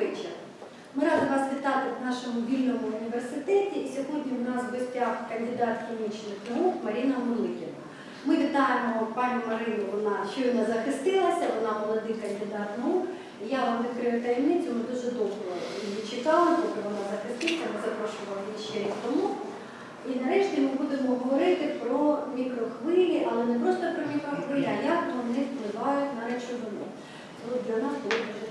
вечір. Ми раді вас вітати в нашому вільному університеті. І сьогодні в нас в гостях кандидат хімічних наук Маріна Муликіна. Ми вітаємо пані Марину, вона щойно захистилася, вона молодий кандидат наук. Я вам відкрию таємницю, ми дуже довго її чекали, поки вона захиститься, ми запрошували її ще рік тому. І нарешті ми будемо говорити про мікрохвилі, але не просто про мікрохвилі, а як вони впливають на речовину. Це для нас було дуже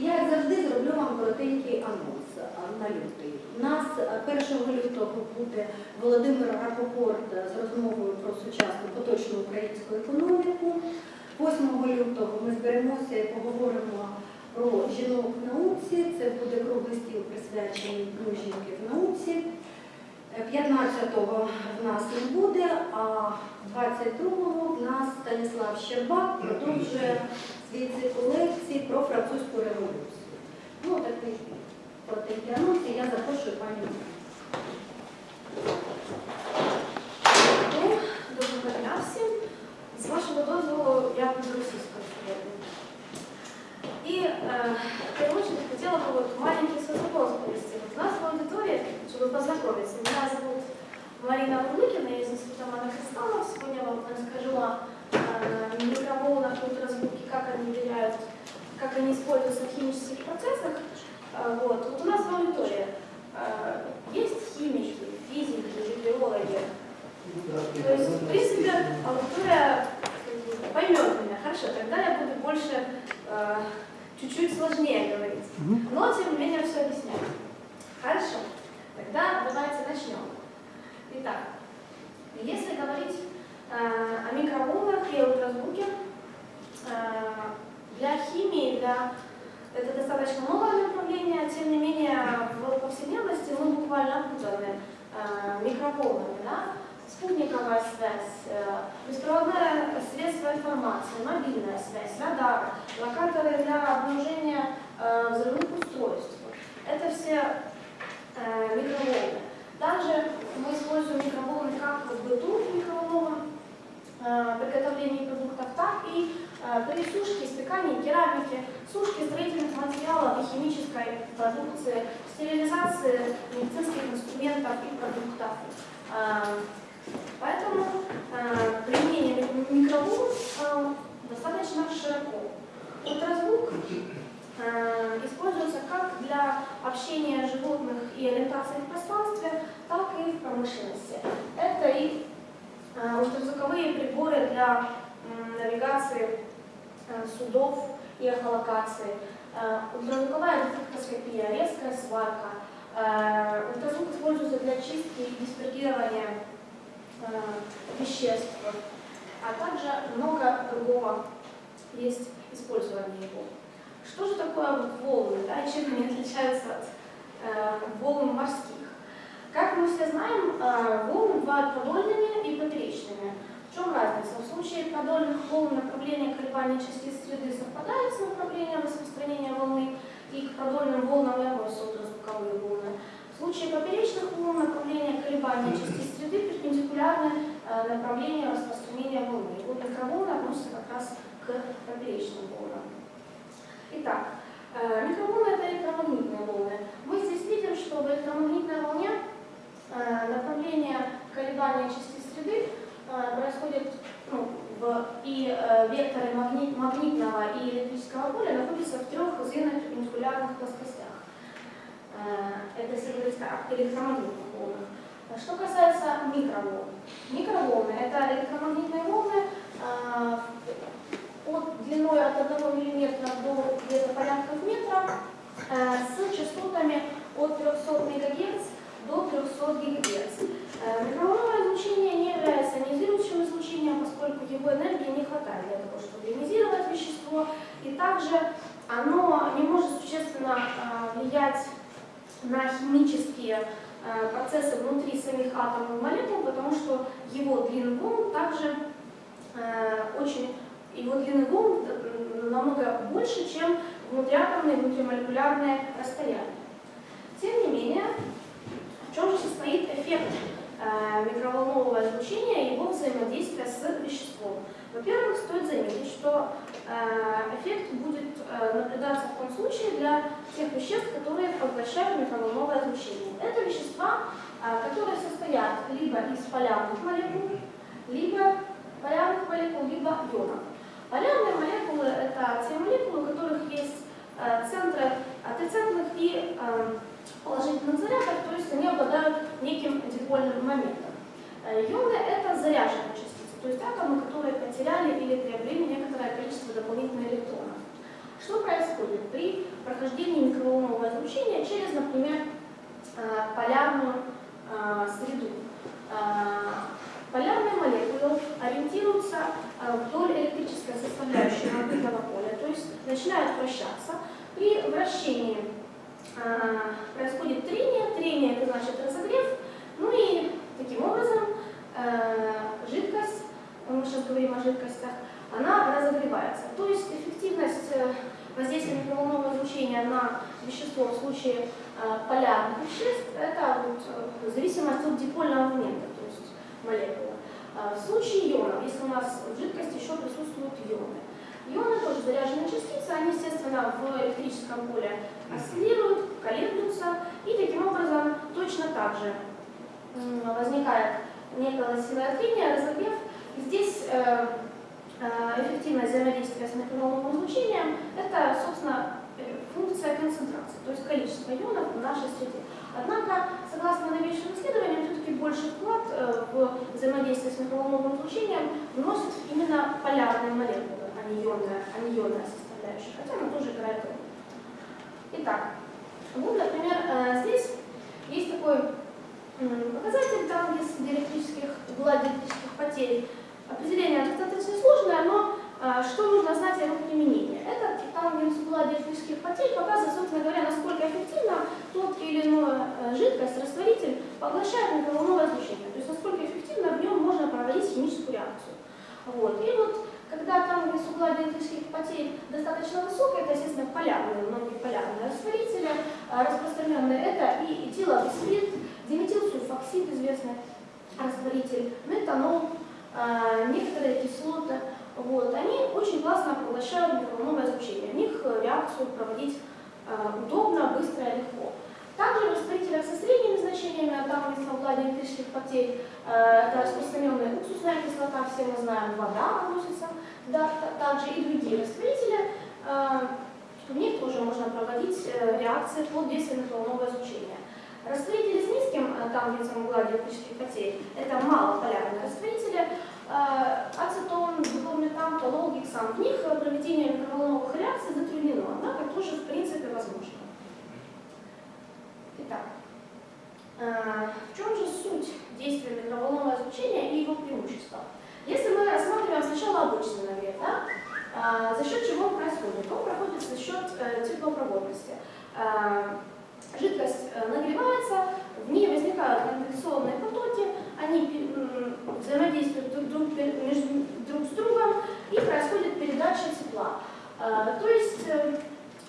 я, як завжди, зроблю вам коротенький анонс на лютий. У нас е, 1 лютого буде Володимир Рапопорт з розмовою про сучасну поточну українську економіку. 8 лютого ми зберемося і поговоримо про жінок в науці. Це буде круглий стіл присвячений Дню жінки в науці. 15-го в нас не буде, а 22-го в нас Станіслав Щербак продовжує свій цикл лекцій про французьку революцію. Ну, такий коротенький анонс, і я запрошую пані. Марину. Ну, доброго дня всім. З вашого дозволу я буду російською сьогодні. И э, в первую очередь хотела бы вот маленький свой вопрос провести. Вот у нас в аудитории, чтобы познакомиться, меня зовут Марина Урлыкина, я из Института Мана Христанов. Сегодня я вам расскажу о э, микроволнах, ультразвуке, как они влияют, как они используются в химических процессах. Э, вот. вот у нас в аудитории э, есть химики, физики биологи, то есть, в принципе, аудитория бы, поймет меня. Хорошо, тогда я буду больше, э, чуть-чуть сложнее говорить. Но, тем не менее, все объясняю. Хорошо, тогда давайте начнем. Итак, если э, микроволнах и ультразвуке, э, для химии, для это достаточно новое направление, тем не менее в повседневности мы буквально окутаны э, микроволнами, да? спутниковая связь, э, беспроводное средство информации, мобильная связь, радар, локаторы для обнаружения взрывных устройств. Это все микроволны. Также мы используем микроволны как в быту микроволновом приготовлении продуктов, так и э, при сушке, испекании керамики, сушке строительных материалов и химической продукции, стерилизации медицинских инструментов и продуктов. Э, Поэтому э, применение микроволн э, достаточно широко. Ультразвук э, используется как для общения животных и ориентации в пространстве, так и в промышленности. Это и э, ультразвуковые приборы для навигации э, судов и эхолокации, э, ультразвуковая дефектоскопия, резкая сварка. Э, ультразвук используется для чистки и диспергирования э, веществ, а также много другого есть использование его. Что же такое волны, да, и чем они отличаются от э, волн морских? Как мы все знаем, э, волны бывают продольными и поперечными. В чем разница? В случае продольных волн направление колебания частиц среды совпадает с направлением распространения волны, и к продольным волнам и относятся ультразвуковые волны. В случае поперечных волн направление колебания частиц среды перпендикулярны э, направлению распространения волны. И вот микроволны относятся как раз к поперечным волнам. Итак, э, микроволны это электромагнитные волны. Мы здесь видим, что в электромагнитной волне э, направление колебания частиц среды э, происходит ну, в, и э, векторы магнит, магнитного и находятся в трех зеленых перпендикулярных плоскостях. Э, это волнах. А Что касается микроволн. Микроволны – это электромагнитные волны э, от длиной от 1 мм до где-то порядков метра э, с частотами от 300 МГц до 300 ГГц. Микроволновое излучение не является ионизирующим излучением, поскольку его энергии не хватает для того, чтобы ионизировать вещество, и также оно не может существенно э, влиять на химические э, процессы внутри самих атомов и молекул, потому что его длина волн также э, очень, его длины волн намного больше, чем внутриатомные, внутримолекулярные расстояния. Тем не менее, в чем же состоит эффект микроволнового излучения и его взаимодействия с веществом. Во-первых, стоит заметить, что эффект будет э, наблюдаться в том случае для тех веществ, которые поглощают микроволновое излучение. Это вещества, э, которые состоят либо из полярных молекул, либо полярных молекул, либо ионов. Полярные молекулы – это те молекулы, у которых есть э, центры отрицательных и э, положительных зарядов, то есть они обладают неким дипольным моментом. Э, Ионы – это заряженные частицы, то есть атомы, которые потеряли или приобрели некоторое количество дополнительных электронов. Что происходит при прохождении микроволнового излучения через, например, э, полярную э, среду? Э, Полярные молекулы ориентируются вдоль электрической составляющей магнитного поля, то есть начинают вращаться. При вращении происходит трение, трение это значит разогрев, ну и таким образом э, жидкость, о жидкостях, она разогревается. То есть эффективность воздействия микроволнового излучения на вещество в случае полярных веществ это вот, зависимость от дипольного момента молекулы. А, в случае ионов, если у нас в жидкости еще присутствуют ионы, ионы тоже заряженные частицы, они, естественно, в электрическом поле осциллируют, колеблются, и таким образом точно так же возникает некое силовое трения, разогрев. Здесь э, э, эффективность взаимодействия с микроволновым излучением – это, собственно, э, функция концентрации, то есть количество ионов в нашей среде. Однако, согласно новейшим исследованиям, все-таки больше вклад в взаимодействие с микроволновым излучением вносит именно полярные молекулы, а не ионная, а не ионная составляющая, хотя она тоже играет роль. Итак, вот, например, здесь есть такой показатель там, где диэлектрических, диэлектрических потерь. Определение достаточно сложное, но а, что нужно знать о его применении? Это тангенс угла диэлектрических потерь показывает, собственно говоря, насколько эффективно тот или иной э, жидкость, растворитель поглощает микроволновое излучение, то есть насколько эффективно в нем можно проводить химическую реакцию. Вот. И вот когда тангенс угла диэлектрических потерь достаточно высокая, это, естественно, полярные, многие полярные растворители, а, распространенные это и этиловый диметилсульфоксид, известный растворитель, метанол, некоторые кислоты, вот, они очень классно поглощают микроволновое излучение. В них реакцию проводить э, удобно, быстро и легко. Также в растворителях со средними значениями, а там угла электрических потерь, э, это распространенная уксусная кислота, все мы знаем, вода относится, да, также и другие растворители, в них тоже можно проводить э, реакции под действием микроволнового излучения. Растворители с низким э, тангенсом угла электрических потерь – это малополярные растворители, Э, ацетон, глутаметан, толол, гексан. В них проведение микроволновых реакций затруднено, однако тоже в принципе возможно. Итак, э, в чем же суть действия микроволнового излучения и его преимущества? Если мы рассматриваем сначала обычный нагрев, да, э, за счет чего он происходит? Он проходит за счет теплопроводности. Жидкость нагревается, в ней возникают конденсационные потоки, они взаимодействуют друг, друг, между, друг с другом и происходит передача тепла. А, то есть э,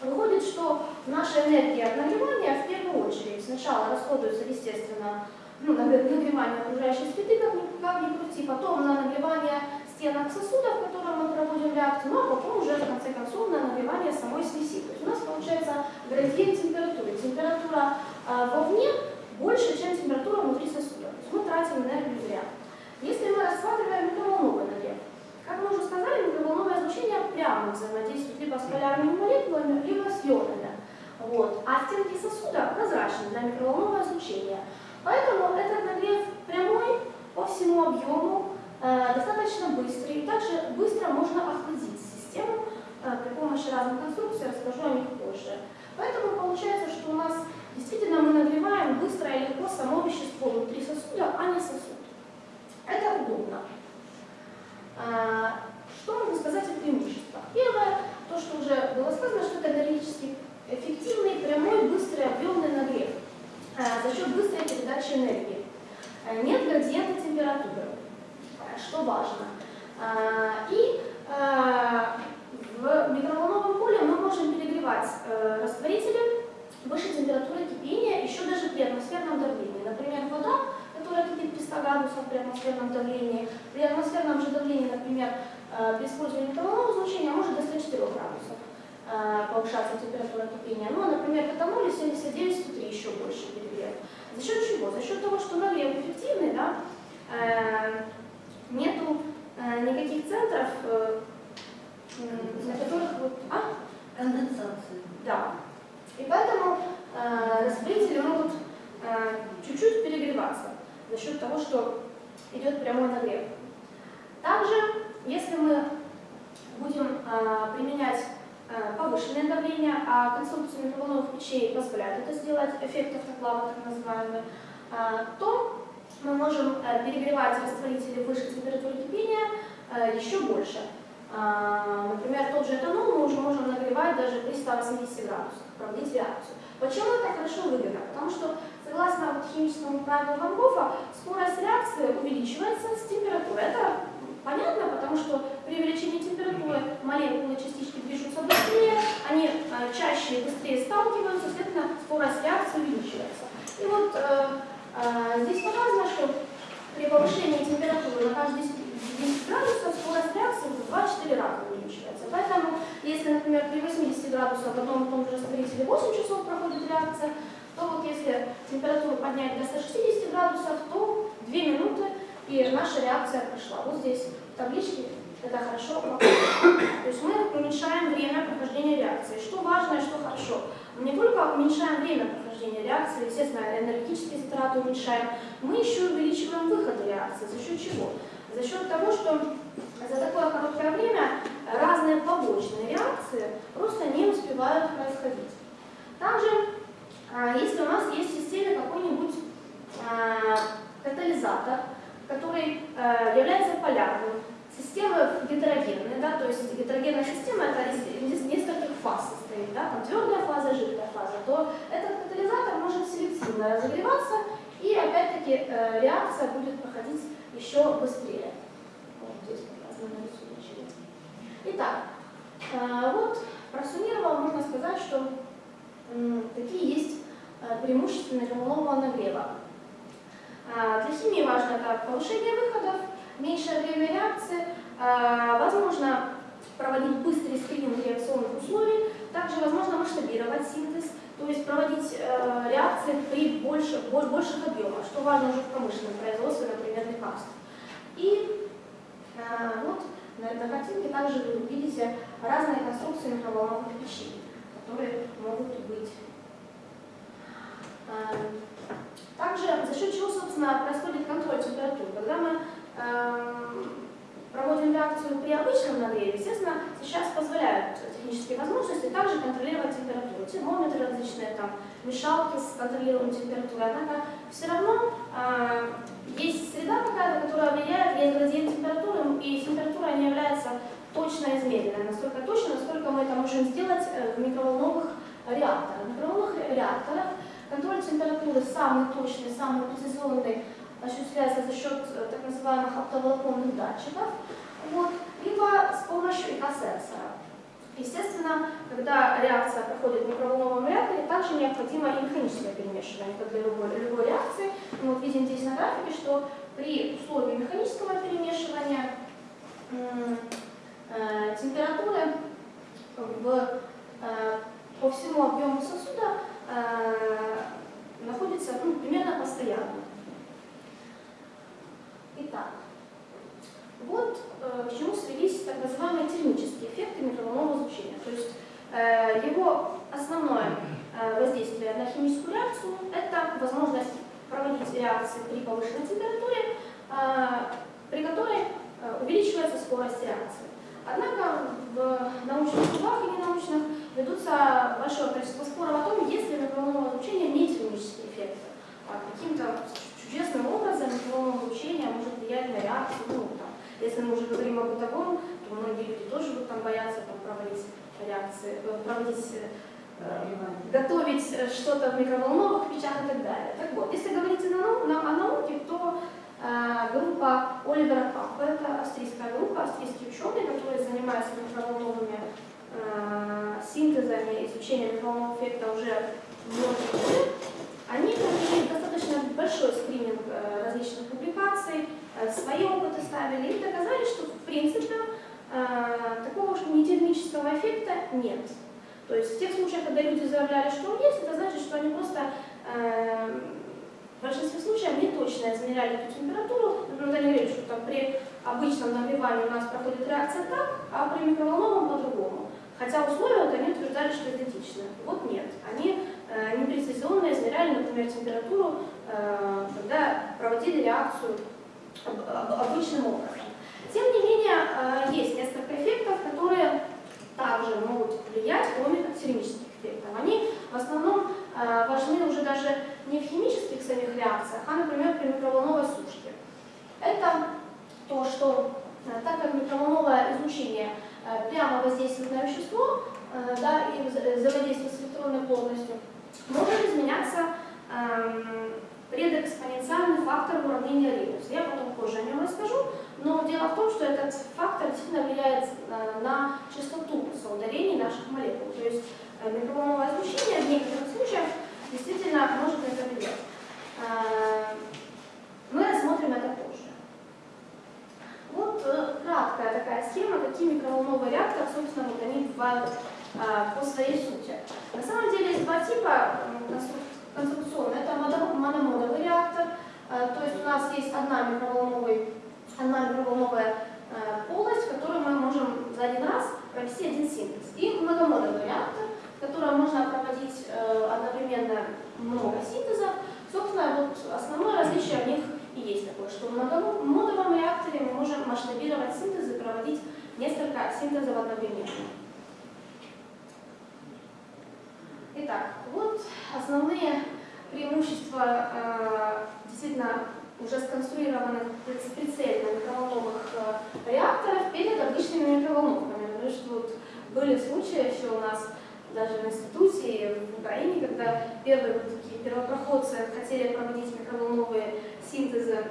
выходит, что наша энергия от нагревания в первую очередь сначала расходуется, естественно, ну, на нагревание окружающей среды, как ни крути, потом на нагревание стенок сосудов, в котором мы проводим реакцию, ну а потом уже в конце концов на нагревание самой смеси. То есть у нас получается градиент температуры. Температура э, вовне больше, чем температура внутри сосуда. То есть мы тратим энергию зря. Если мы рассматриваем микроволновый нагрев, как мы уже сказали, микроволновое излучение прямо взаимодействует либо с полярными молекулами, либо с ионами. Вот. А стенки сосуда прозрачны для микроволнового излучения. Поэтому этот нагрев прямой по всему объему, достаточно быстрый. И также быстро можно охладить систему э, при помощи разных конструкций, расскажу о них позже. Поэтому получается, что у нас Действительно, мы нагреваем быстро и легко само вещество внутри сосуда, а не сосуд. Это удобно. А, что можно сказать о преимуществах? Первое, то, что уже было сказано, что это энергетически эффективный, прямой, быстрый, объемный нагрев за счет быстрой передачи энергии. Нет градиента температуры, что важно. И в микроволновом поле мы можем перегревать э, растворители выше температуры кипения еще даже при атмосферном давлении. Например, вода, которая кипит при 100 градусов при атмосферном давлении. При атмосферном же давлении, например, э, при использовании микроволнового излучения может до 104 градусов э, повышаться температура кипения. Ну, а, например, в этаноле 79-103 еще больше перегрев. За счет чего? За счет того, что нагрев эффективный, да, нету э, никаких центров, э, на которых вот... А? Конденсацію. Да. И поэтому э, распылители могут э, чуть-чуть перегреваться за счет того, что идет прямой нагрев. Также, если мы будем э, применять э, повышенное давление, а конструкция микроволновых печей позволяет это сделать, эффект автоклава так называемый, э, то мы можем э, перегревать растворители выше температуры кипения э, еще больше. А, Например, тот же этанол мы уже можем нагревать даже при 180 градусах, проводить реакцию. Почему это хорошо выгодно? Потому что, согласно химическому правилу Ван Гофа, скорость реакции увеличивается с температурой. Это понятно, потому что при увеличении температуры молекулы частички движутся быстрее, они э, чаще и быстрее сталкиваются, соответственно, скорость реакции увеличивается. И вот здесь показано, что при повышении температуры на каждые 10 10 градусов скорость реакции в 2-4 раза увеличивается. Поэтому, если, например, при 80 градусах в том же растворителе 8 часов проходит реакция, то вот если температуру поднять до 160 градусов, то 2 минуты и наша реакция прошла. Вот здесь в табличке это хорошо. То есть мы уменьшаем время прохождения реакции. Что важно и что хорошо. Мы не только уменьшаем время прохождения реакции, естественно, энергетические затраты уменьшаем, мы еще увеличиваем выходы реакции. За счет чего? За счет того, что за такое короткое время разные побочные реакции просто не успевают происходить. Также, а, если у нас есть в системе какой-нибудь а, катализатор, который а, является полярным, система гетерогенная, да, то есть гетерогенная система это из, нескольких фаз состоит, да, там твердая фаза, жидкая фаза, то этот катализатор может селективно разогреваться, и опять-таки э, реакция будет проходить еще быстрее. Вот здесь показано на рисунке. Итак, э, вот просуммировал, можно сказать, что м, какие есть э, преимущества микроволнового нагрева. А, Для химии важно это повышение выходов, меньшее время реакции, а, возможно проводить быстрый скрининг реакционных условий, также возможно масштабировать синтез, то есть проводить э, реакции при больше, боль- больших объемах, что важно уже в промышленном производстве, например, лекарств. И э, вот на картинке также вы видите разные конструкции микроволновых печей, которые могут быть. Э, Также за счет чего, собственно, происходит контроль температуры. Когда мы эм, проводим реакцию при обычном нагреве, естественно, сейчас позволяют технические возможности также контролировать температуру. Термометры различные, там, мешалки с контролируемой температурой. Однако все равно э, есть среда какая-то, которая влияет, есть градиент температуры, и температура не является точно измеренной, настолько точно, насколько мы это можем сделать э, в микроволновых реакторах. В микроволновых реакторах контроль температуры самый точный, самый прецизионный осуществляется за счет э, так называемых оптоволоконных датчиков, вот, либо с помощью ИК-сенсора. Естественно, когда реакция проходит в микроволновом реакторе, также необходимо и механическое перемешивание, как для любой, любой реакции. Мы вот видим здесь на графике, что при условии механического перемешивания э, температуры в, э, по всему объему сосуда э, находится ну, примерно постоянно. Итак, вот э, к чему свелись так называемые термические эффекты микроволнового излучения. То есть э, его основное э, воздействие на химическую реакцию – это возможность проводить реакции при повышенной температуре, э, при которой э, увеличивается скорость реакции. Однако в научных кругах и ненаучных ведутся большое количество споров о том, есть ли микроволновое излучение не термические эффекты. А каким-то чудесным образом микроволновое излучение может влиять на реакцию. Ну, там, если мы уже говорим о бытовом, то многие люди тоже будут там бояться там, проводить реакции, э, проводить, э, готовить э, что-то в микроволновых печах и так далее. Так вот, если говорить о, нау- на- о науке, то э, группа Оливера Папа, это австрийская группа, австрийские ученые, которые занимаются микроволновыми э, синтезами, изучением микроволнового эффекта уже многие годы, Они провели достаточно большой скрининг э, различных публикаций, э, свои опыты ставили и доказали, что в принципе э, такого уж нетермического эффекта нет. То есть в тех случаях, когда люди заявляли, что он есть, это значит, что они просто э, в большинстве случаев не точно измеряли эту температуру. Например, они говорили, что там при обычном нагревании у нас проходит реакция так, а при микроволновом по-другому. Хотя условия они утверждали, что идентичны. Вот нет. Они э, непрецизионно измеряли, например, температуру, э, когда проводили реакцию об- об- обычным образом. Тем не менее, э, есть несколько эффектов, которые также могут влиять, кроме термических эффектов. Они в основном э, важны уже даже не в химических самих реакциях, а, например, при микроволновой сушке. Это то, что э, так как микроволновое излучение э, прямо воздействует на вещество э, да, и вза- взаимодействует с электронной плотностью, может изменяться эм, предэкспоненциальный фактор уравнения Линуса. Я потом позже о нем расскажу, но дело в том, что этот фактор действительно влияет на частоту соударений наших молекул. То есть микроволновое излучение в некоторых случаях действительно может это влиять. Э, Мы рассмотрим это позже. Вот э, краткая такая схема, какие микроволновые реакторы, собственно, вот они бывают э, по своей сути. На самом деле есть два типа конструкционные. Это модо- мономодовый реактор, э, то есть у нас есть одна, микроволновый, одна микроволновая э, полость, в которой мы можем за один раз провести один синтез. И многомодовый реактор, котором можно проводить э, одновременно много синтезов. Собственно, вот основное различие в них и есть такое, что в многомодовом реакторе мы можем масштабировать синтезы, проводить несколько синтезов одновременно. Итак, вот основные преимущества э, действительно уже сконструированных приц- прицельно микроволновых э, реакторов перед обычными микроволновками. Потому что вот были случаи еще у нас даже в институте в Украине, когда первые вот такие первопроходцы хотели проводить микроволновые синтезы,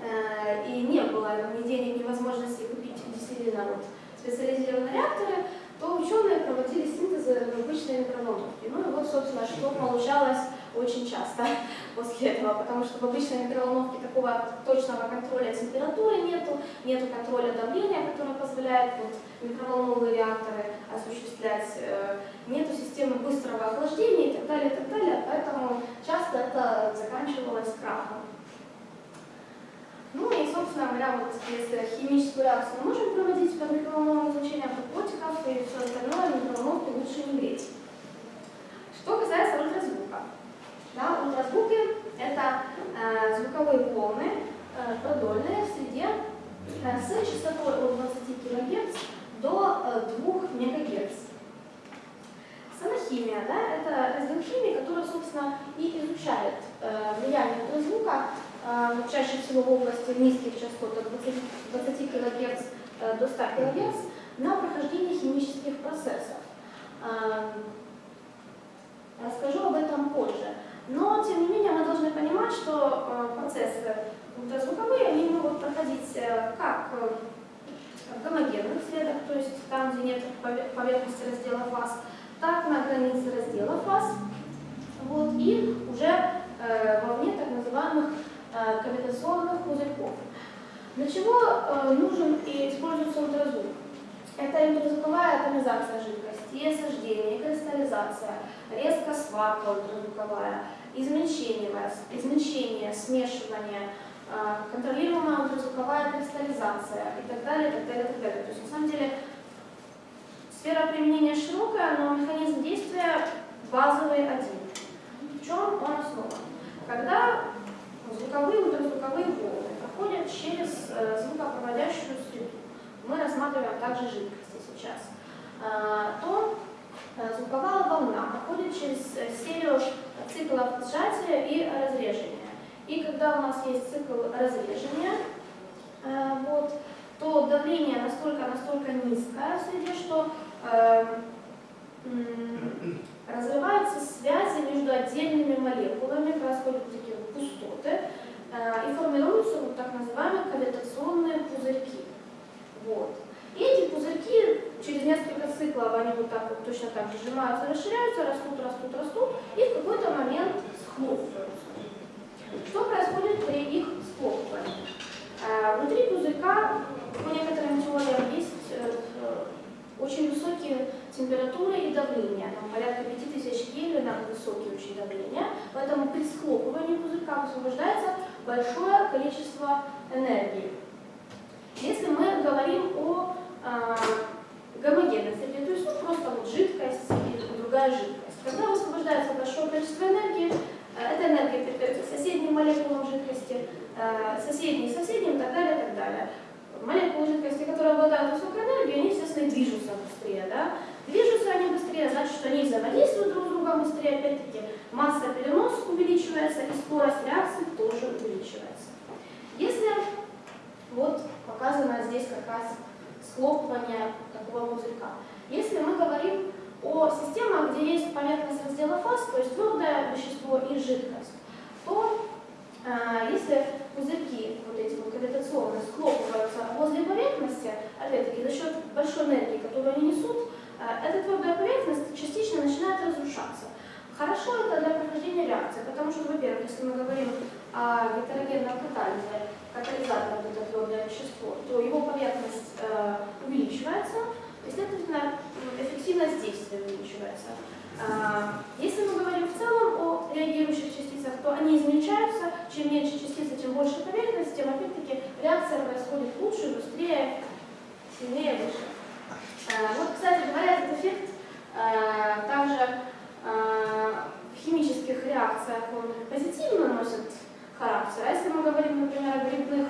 э, и не было ни денег, ни возможности купить действительно вот специализированные реакторы, то ученые проводили синтезы в обычной микроволновке. Ну и вот, собственно, что получалось очень часто после этого, потому что в обычной микроволновке такого точного контроля температуры нету, нету контроля давления, которое позволяет вот, микроволновые реакторы осуществлять, э, нету системы быстрого охлаждения и так далее, и так далее, поэтому часто это заканчивалось крахом. Ну и, собственно говоря, вот если химическую реакцию мы можем проводить под микроволновым излучением, то котиков и все остальное в микроволновке лучше не греть. Что касается ультразвука. Да, ультразвуки – это э, звуковые волны э, продольные в среде э, с частотой от 20 кГц до э, 2 МГц. Санохимия, да, это раздел химии, который, собственно, и изучает э, влияние ультразвука э, чаще всего в области низких частот от 20, 20 кГц э, до 100 кГц на прохождение химических процессов. Э, Расскажу об этом позже. Но, тем не менее, мы должны понимать, что э, процессы ультразвуковые, они могут проходить э, как э, в гомогенных средах, то есть там, где нет пове- поверхности раздела фаз, так на границе раздела фаз, вот, и уже вовне так называемых кавитационных пузырьков. Для чего нужен и используется ультразвук? Это ультразвуковая атомизация жидкости, и осаждение, кристаллизация, резко сварка ультразвуковая, измельчение, измельчение, смешивание, э, контролируемая ультразвуковая кристаллизация и так далее, так далее, так далее. То есть на самом деле сфера применения широкая, но механизм действия базовый один. В чем он основан? Когда звуковые ультразвуковые волны проходят через э, звукопроводящую среду, мы рассматриваем также жидкости сейчас, то э, звуковая волна проходит через э, серию циклов сжатия и разрежения. И когда у нас есть цикл разрежения, э, вот, то давление настолько-настолько низкое в среде, что разрываются связи между отдельными молекулами, происходят такие пустоты, и формируются вот так называемые кавитационные пузырьки. Вот. И эти пузырьки через несколько циклов они вот так вот точно так же сжимаются, расширяются, растут, растут, растут, и в какой-то момент схлопываются. Что происходит при их схлопывании? Э, Внутри пузырька по некоторым теориям есть э, очень высокие температуры и давления, там порядка 5000 Кельвинов, высокие очень давления, поэтому при схлопывании пузырька высвобождается большое количество энергии. Если мы говорим о э, гомогенной среде, то есть ну, просто вот жидкость или другая жидкость, когда высвобождается большое количество энергии, э, эта энергия передается соседним молекулам жидкости, э, соседней соседним и так далее, и так далее. Молекулы жидкости, которые обладают высокой энергией, они, естественно, движутся быстрее. Да? Движутся они быстрее, значит, что они взаимодействуют друг с другом быстрее. Опять-таки, масса перенос увеличивается и скорость реакции тоже увеличивается. Если вот показано здесь как раз схлопывание такого пузырька. Если мы говорим о системах, где есть поверхность раздела фаз, то есть твердое вещество и жидкость, то э, если пузырьки, вот эти вот гравитационные, схлопываются возле поверхности, опять-таки за счет большой энергии, которую они несут, э, эта твердая поверхность частично начинает разрушаться. Хорошо это для прохождения реакции, потому что, во-первых, если мы говорим о гетерогенном катализе, катализатор это твердое вещество, то его поверхность э, увеличивается, и, следовательно, эффективность действия увеличивается. Э, если мы говорим в целом о реагирующих частицах, то они измельчаются, чем меньше частицы, тем больше поверхность, тем опять-таки реакция происходит лучше, быстрее, сильнее, выше. Э, вот, кстати говоря, этот эффект э, также в химических реакциях он позитивно носит характер. А если мы говорим, например, о грибных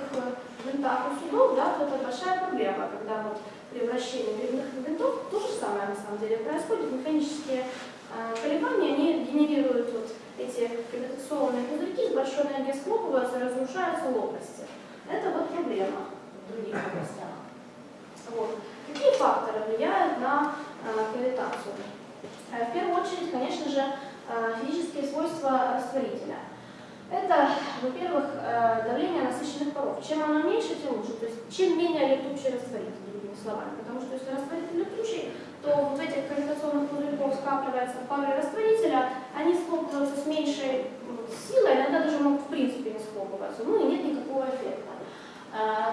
винтах у судов, да, то это большая проблема, когда вот при грибных винтов то же самое на самом деле происходит. Механические э, колебания, они генерируют вот эти гравитационные пузырьки с большой энергией схлопываются, разрушаются лопасти. Это вот проблема в других областях. Вот. Какие факторы влияют на э, гравитацию? Э, в первую очередь, конечно же, э, физические свойства растворителя. Это, во-первых, э, давление насыщенных паров. Чем оно меньше, тем лучше. То есть чем менее летучий растворитель, другими словами. Потому что если растворитель летучий, то вот в этих гравитационных пузырьков скапливается пары растворителя, они схлопываются с меньшей силой, иногда даже могут в принципе не схлопываться, ну и нет никакого эффекта.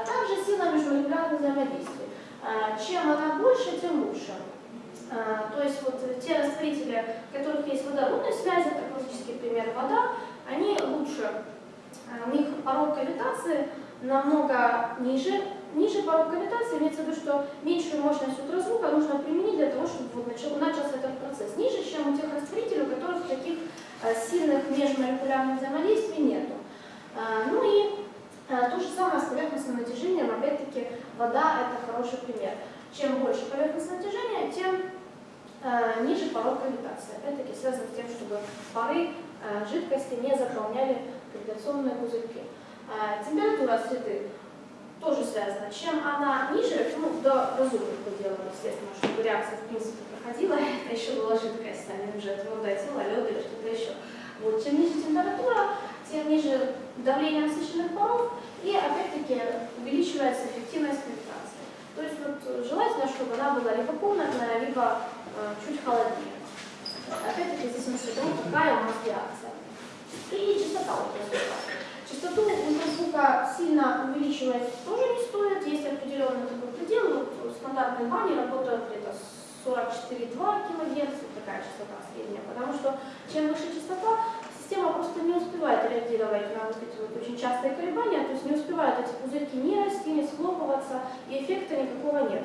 Также сила межмолекулярных взаимодействий. Чем она больше, тем лучше. То есть вот те растворители, в которых есть водородные связи, это классический пример вода, они лучше, у них порог кавитации намного ниже. Ниже порог кавитации имеется в виду, что меньшую мощность ультразвука нужно применить для того, чтобы вот начал, начался этот процесс. Ниже, чем у тех растворителей, у которых таких сильных межмолекулярных взаимодействий нету. Ну и то же самое с поверхностным натяжением, опять-таки вода это хороший пример. Чем больше поверхностное натяжение, тем ниже порог кавитации. Опять-таки связано с тем, чтобы пары жидкости не заполняли гравитационные пузырьки. Э, температура среды тоже связана. Чем она ниже, ну, до разумных пределов, естественно, чтобы реакция в принципе проходила, это еще была жидкость, а не уже твердое тело, лед или что-то еще. Вот, чем ниже температура, тем ниже давление насыщенных паров, и опять-таки увеличивается эффективность фильтрации. То есть вот, желательно, чтобы она была либо комнатная, либо э, чуть холоднее. Опять-таки здесь мы смотрим, какая у нас реакция. И частота ультразвука. Частоту ультразвука сильно увеличивать тоже не стоит. Есть определенный такой предел. Вот стандартные бани работают где-то 44,2 кГц, такая частота средняя. Потому что чем выше частота, система просто не успевает реагировать на вот эти вот очень частые колебания, то есть не успевают эти пузырьки не расти, не схлопываться, и эффекта никакого нет.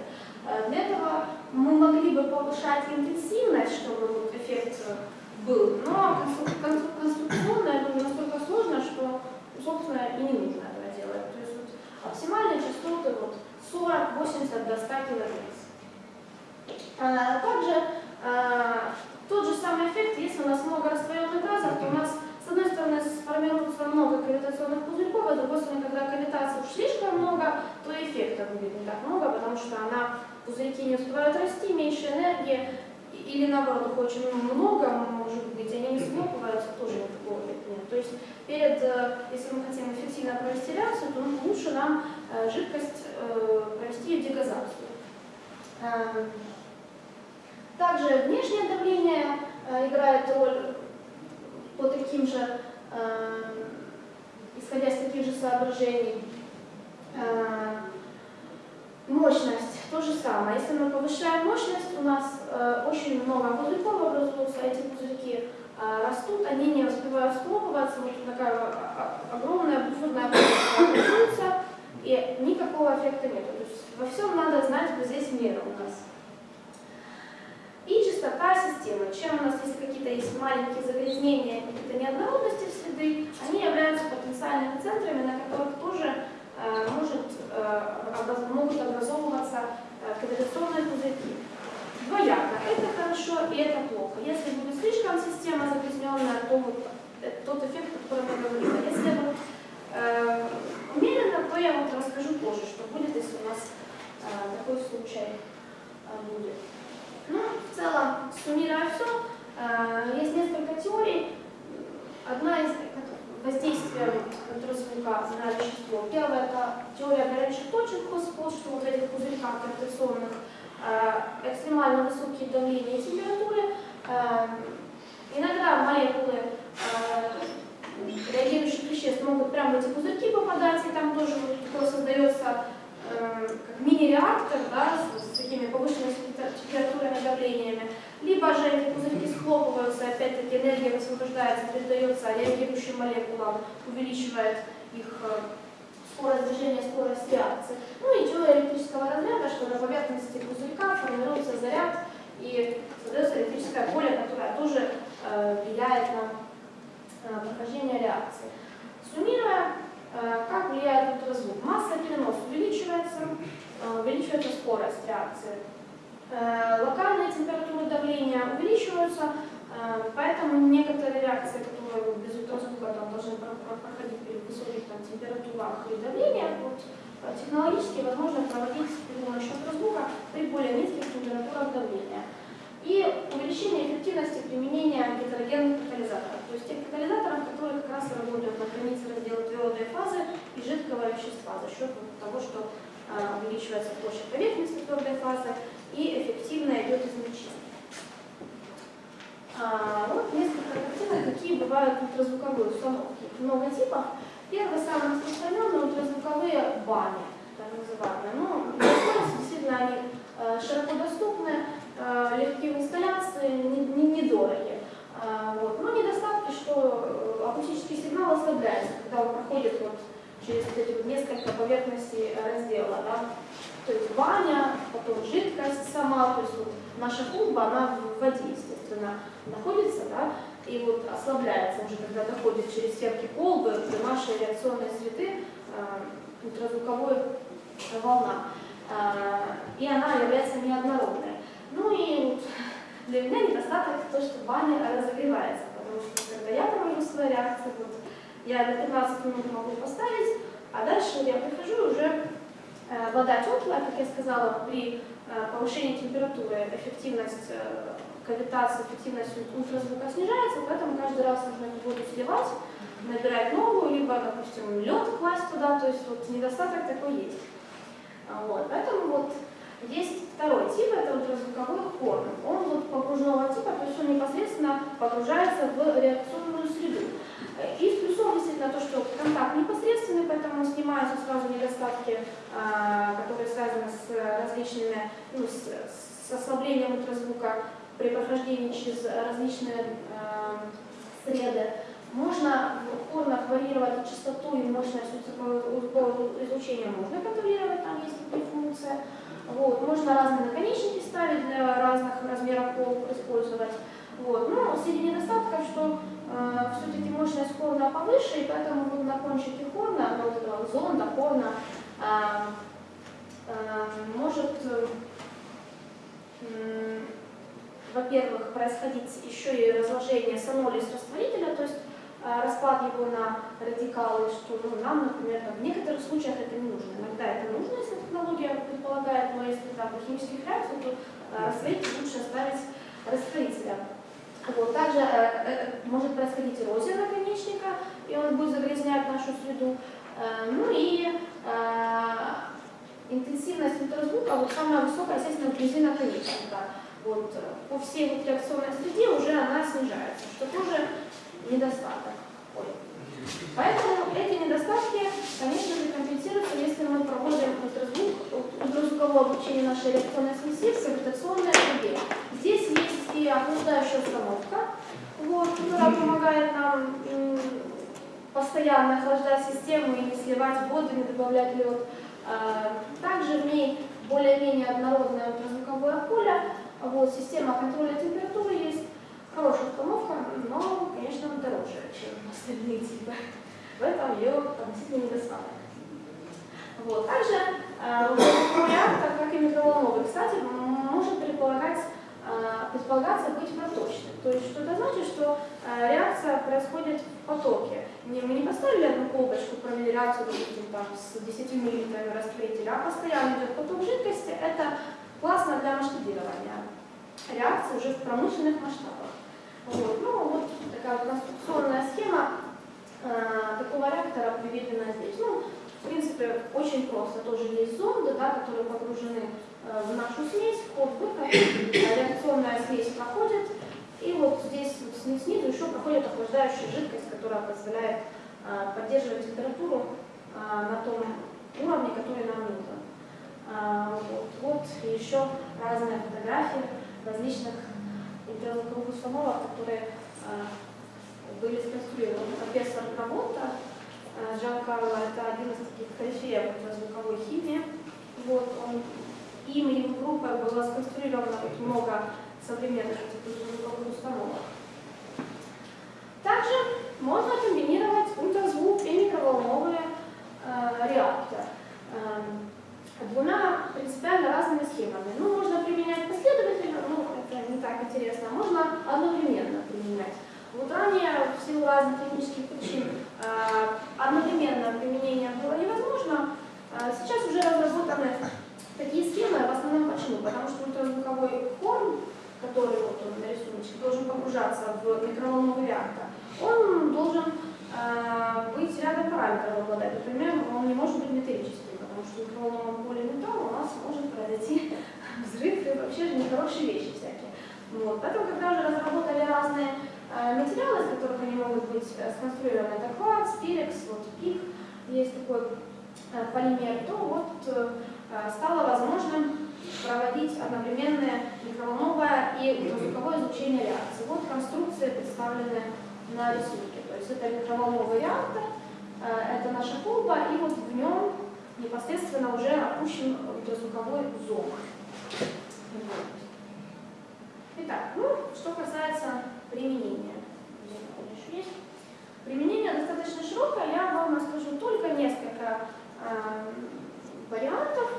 Э, для этого мы могли бы повышать интенсивность, чтобы вот эффект был, но конструкционно это настолько сложно, что, собственно, и не нужно этого делать. То есть вот, оптимальные частоты вот, 40-80 до 100 кГц. А, также а, тот же самый эффект, если у нас много растворенных газов, то у нас с одной стороны сформируется много гравитационных пузырьков, а с другой стороны, когда гравитации уж слишком много, то эффекта будет не так много, потому что она пузырьки не успевают расти, меньше энергии, или наоборот, их очень много, может быть, они не схлопываются, тоже никакого нет. То есть перед, э, если мы хотим эффективно провести реакцию, то лучше нам э, жидкость э, провести дегазацию. Эм, Также внешнее давление играет роль по таким же, исходя из таких же соображений. Э, Мощность то же самое. Если мы повышаем мощность, у нас э, очень много пузырьков образуются, эти пузырьки э, растут, они не успевают схлопываться, вот такая а, огромная буферная образуется, и никакого эффекта нет. То есть во всем надо знать вот здесь меры у нас. И чистота системы. Чем у нас есть какие-то есть маленькие загрязнения, какие-то неоднородности в среды, они являются потенциальными центрами, на которых тоже э, может, э, могут образовываться э, канализационные пузырьки. Двояко. Это хорошо и это плохо. Если будет слишком система загрязненная, то вот э, тот эффект, о котором я говорила. Если э, умеренно, то я вот расскажу позже, что будет, если у нас э, такой случай э, будет. Ну, в целом, суммируя все, есть несколько теорий. Одна из воздействия ультразвука на вещество. Первая – это теория горячих точек Хоспол, что вот в этих пузырьках гравитационных э, экстремально высокие давления и температуры. Э, Иногда молекулы э, реагирующих веществ могут прямо в эти пузырьки попадать, и там тоже вот создается э, как мини-реактор да, с, с такими повышенными температурами давлениями. Либо же эти пузырьки схлопываются, опять-таки энергия высвобождается, передается реагирующим молекулам, увеличивает их э, скорость движения, скорость реакции. Ну и теория электрического разряда, что на поверхности пузырька формируется заряд и создается электрическое поле, которое тоже э, влияет на э, прохождение реакции. Суммируя, как влияет ультразвук? Масса перенос увеличивается, увеличивается скорость реакции. Э, Локальные температуры давления увеличиваются, э, поэтому некоторые реакции, которые без ультразвука там, должны про- про- проходить при высоких там, температурах и давлениях, вот, э, технологически возможно проводить при помощи ультразвука при более низких температурах давления. И увеличение эффективности применения гетерогенных катализаторов, то есть тех катализаторов, которые как раз работают на границе раздела твердой фазы и жидкого вещества за счет того, что увеличивается площадь поверхности твердой фазы и эффективно идет измельчение. А, вот несколько картинок, какие бывают ультразвуковые установки. Их много типов. Первый самый распространенный ультразвуковые бани, так называемые. Ну, действительно, они э, широко доступны, э, легкие в инсталляции, не- не- недорогие. А, вот. Но недостатки, что э, акустический сигнал ослабляется, когда он проходит вот через вот эти вот несколько поверхностей раздела. Да? То есть баня, потом жидкость сама, то есть вот наша клумба, она в воде, естественно, находится, да, и вот ослабляется уже, когда доходит через стенки колбы, где наши реакционные среды, э, ультразвуковой волна, Э, и она является неоднородной. Ну и для меня недостаток то, что баня разогревается, потому что когда я провожу свои реакции, вот, я на 15 минут могу поставить, а дальше я прихожу уже Вода теплая, как я сказала, при э, повышении температуры эффективность э, кавитации, эффективность ультразвука снижается, поэтому каждый раз нужно воду сливать, набирать новую, либо, допустим, лед класть туда, то есть вот недостаток такой есть. А, Вот, поэтому вот есть второй тип, это ультразвуковой хорн. Он вот погружного типа, то есть он непосредственно погружается в реакционную среду. Э, И в плюсом действительно то, что контакт непосредственный, поэтому снимаются сразу недостатки, а, которые связаны с различными, ну, с, с ослаблением ультразвука при прохождении через различные а, среды. Можно в хорнах варьировать частоту и мощность ультразвукового излучения, можно контролировать, там есть такие функции. Вот. Можно разные наконечники ставить для разных размеров колб использовать. Вот. Но среди недостатков, что э, все-таки мощность хорна повыше, и поэтому вот на кончике хорна, ну, вот этого зонда хорна, э, э, может, э, во-первых, происходить еще и разложение санолис растворителя, то есть э, распад его на радикалы, что ну, нам, например, там, в некоторых случаях это не нужно. Иногда это нужно, если технология предполагает, но если там химических реакций, то э, растворитель лучше оставить растворителем. Вот. Также э, э, может происходить эрозия наконечника, и он будет загрязнять нашу среду. Э, ну и интенсивность ультразвука, вот самая высокая, естественно, вблизи наконечника. вот, по всей вот реакционной среде уже она снижается, что тоже недостаток. Ой. Поэтому эти недостатки, конечно же, компенсируются, если мы проводим ультразвук, ультразвуковое обучение нашей реакционной смеси в гравитационной среде. Здесь есть и охлаждающая установка, вот, которая помогает нам постоянно охлаждать систему и не сливать воду, не добавлять лед. А, Также в ней более-менее однородное ультразвуковое поле, вот, система контроля температуры есть, хорошая установка, но, конечно, дороже, чем остальные типы. В этом ее относительно недостаток. Вот. Также э, реактор, как и микроволновый, кстати, может предполагать, э, предполагаться быть проточным. То есть, что это значит, что э, реакция происходит в потоке. Не, мы не поставили одну колбочку, провели реакцию, допустим, там, с 10 мл растворителя, а постоянно идет поток жидкости. Это классно для масштабирования реакции уже в промышленных масштабах. Вот. Ну, вот такая конструкционная схема э, такого реактора приведена здесь. Ну, в принципе, очень просто. Тоже есть зонды, да, которые погружены э, в нашу смесь, вход-выход, э, реакционная смесь проходит, и вот здесь вот сни- снизу еще проходит охлаждающая жидкость, которая позволяет э, поддерживать температуру э, на том уровне, который нам нужен. А, Вот, вот еще разные фотографии различных ультразвуковых установок, которые а, были сконструированы. Профессор Грамота а, Жан Карло, это один из таких корифеев ультразвуковой химии. Вот, он, им и его группой было сконструировано много современных ультразвуковых установок. Также можно комбинировать ультразвук и микроволновые э, реакторы эм, двумя принципиально разными схемами. Ну, можно применять последовательно, ну, это не так интересно, а можно одновременно применять. Вот ранее, в силу разных технических причин, э, одновременное применение было невозможно. Э, Сейчас уже разработаны такие схемы, в основном почему? Потому что ультразвуковой форм, который вот он на рисунке, должен погружаться в микроволновый реактор, он должен э, быть рядом параметров обладать. Например, он не может быть металлическим, микроволновом поле металла у нас может произойти взрыв и вообще же нехорошие вещи всякие. Вот. Поэтому, когда уже разработали разные э, материалы, из которых они могут быть э, сконструированы, это кварц, пирекс, вот пик, есть такой э, полимер, то вот стало возможным проводить одновременное микроволновое и ультразвуковое излучение реакции. Вот конструкции представлены на рисунке. То есть это микроволновый реактор, это наша колба, и вот в нем непосредственно уже опущен ультразвуковой зонд. Вот. Итак, ну, что касается применения. Применение достаточно широкое, я вам расскажу только несколько э, вариантов.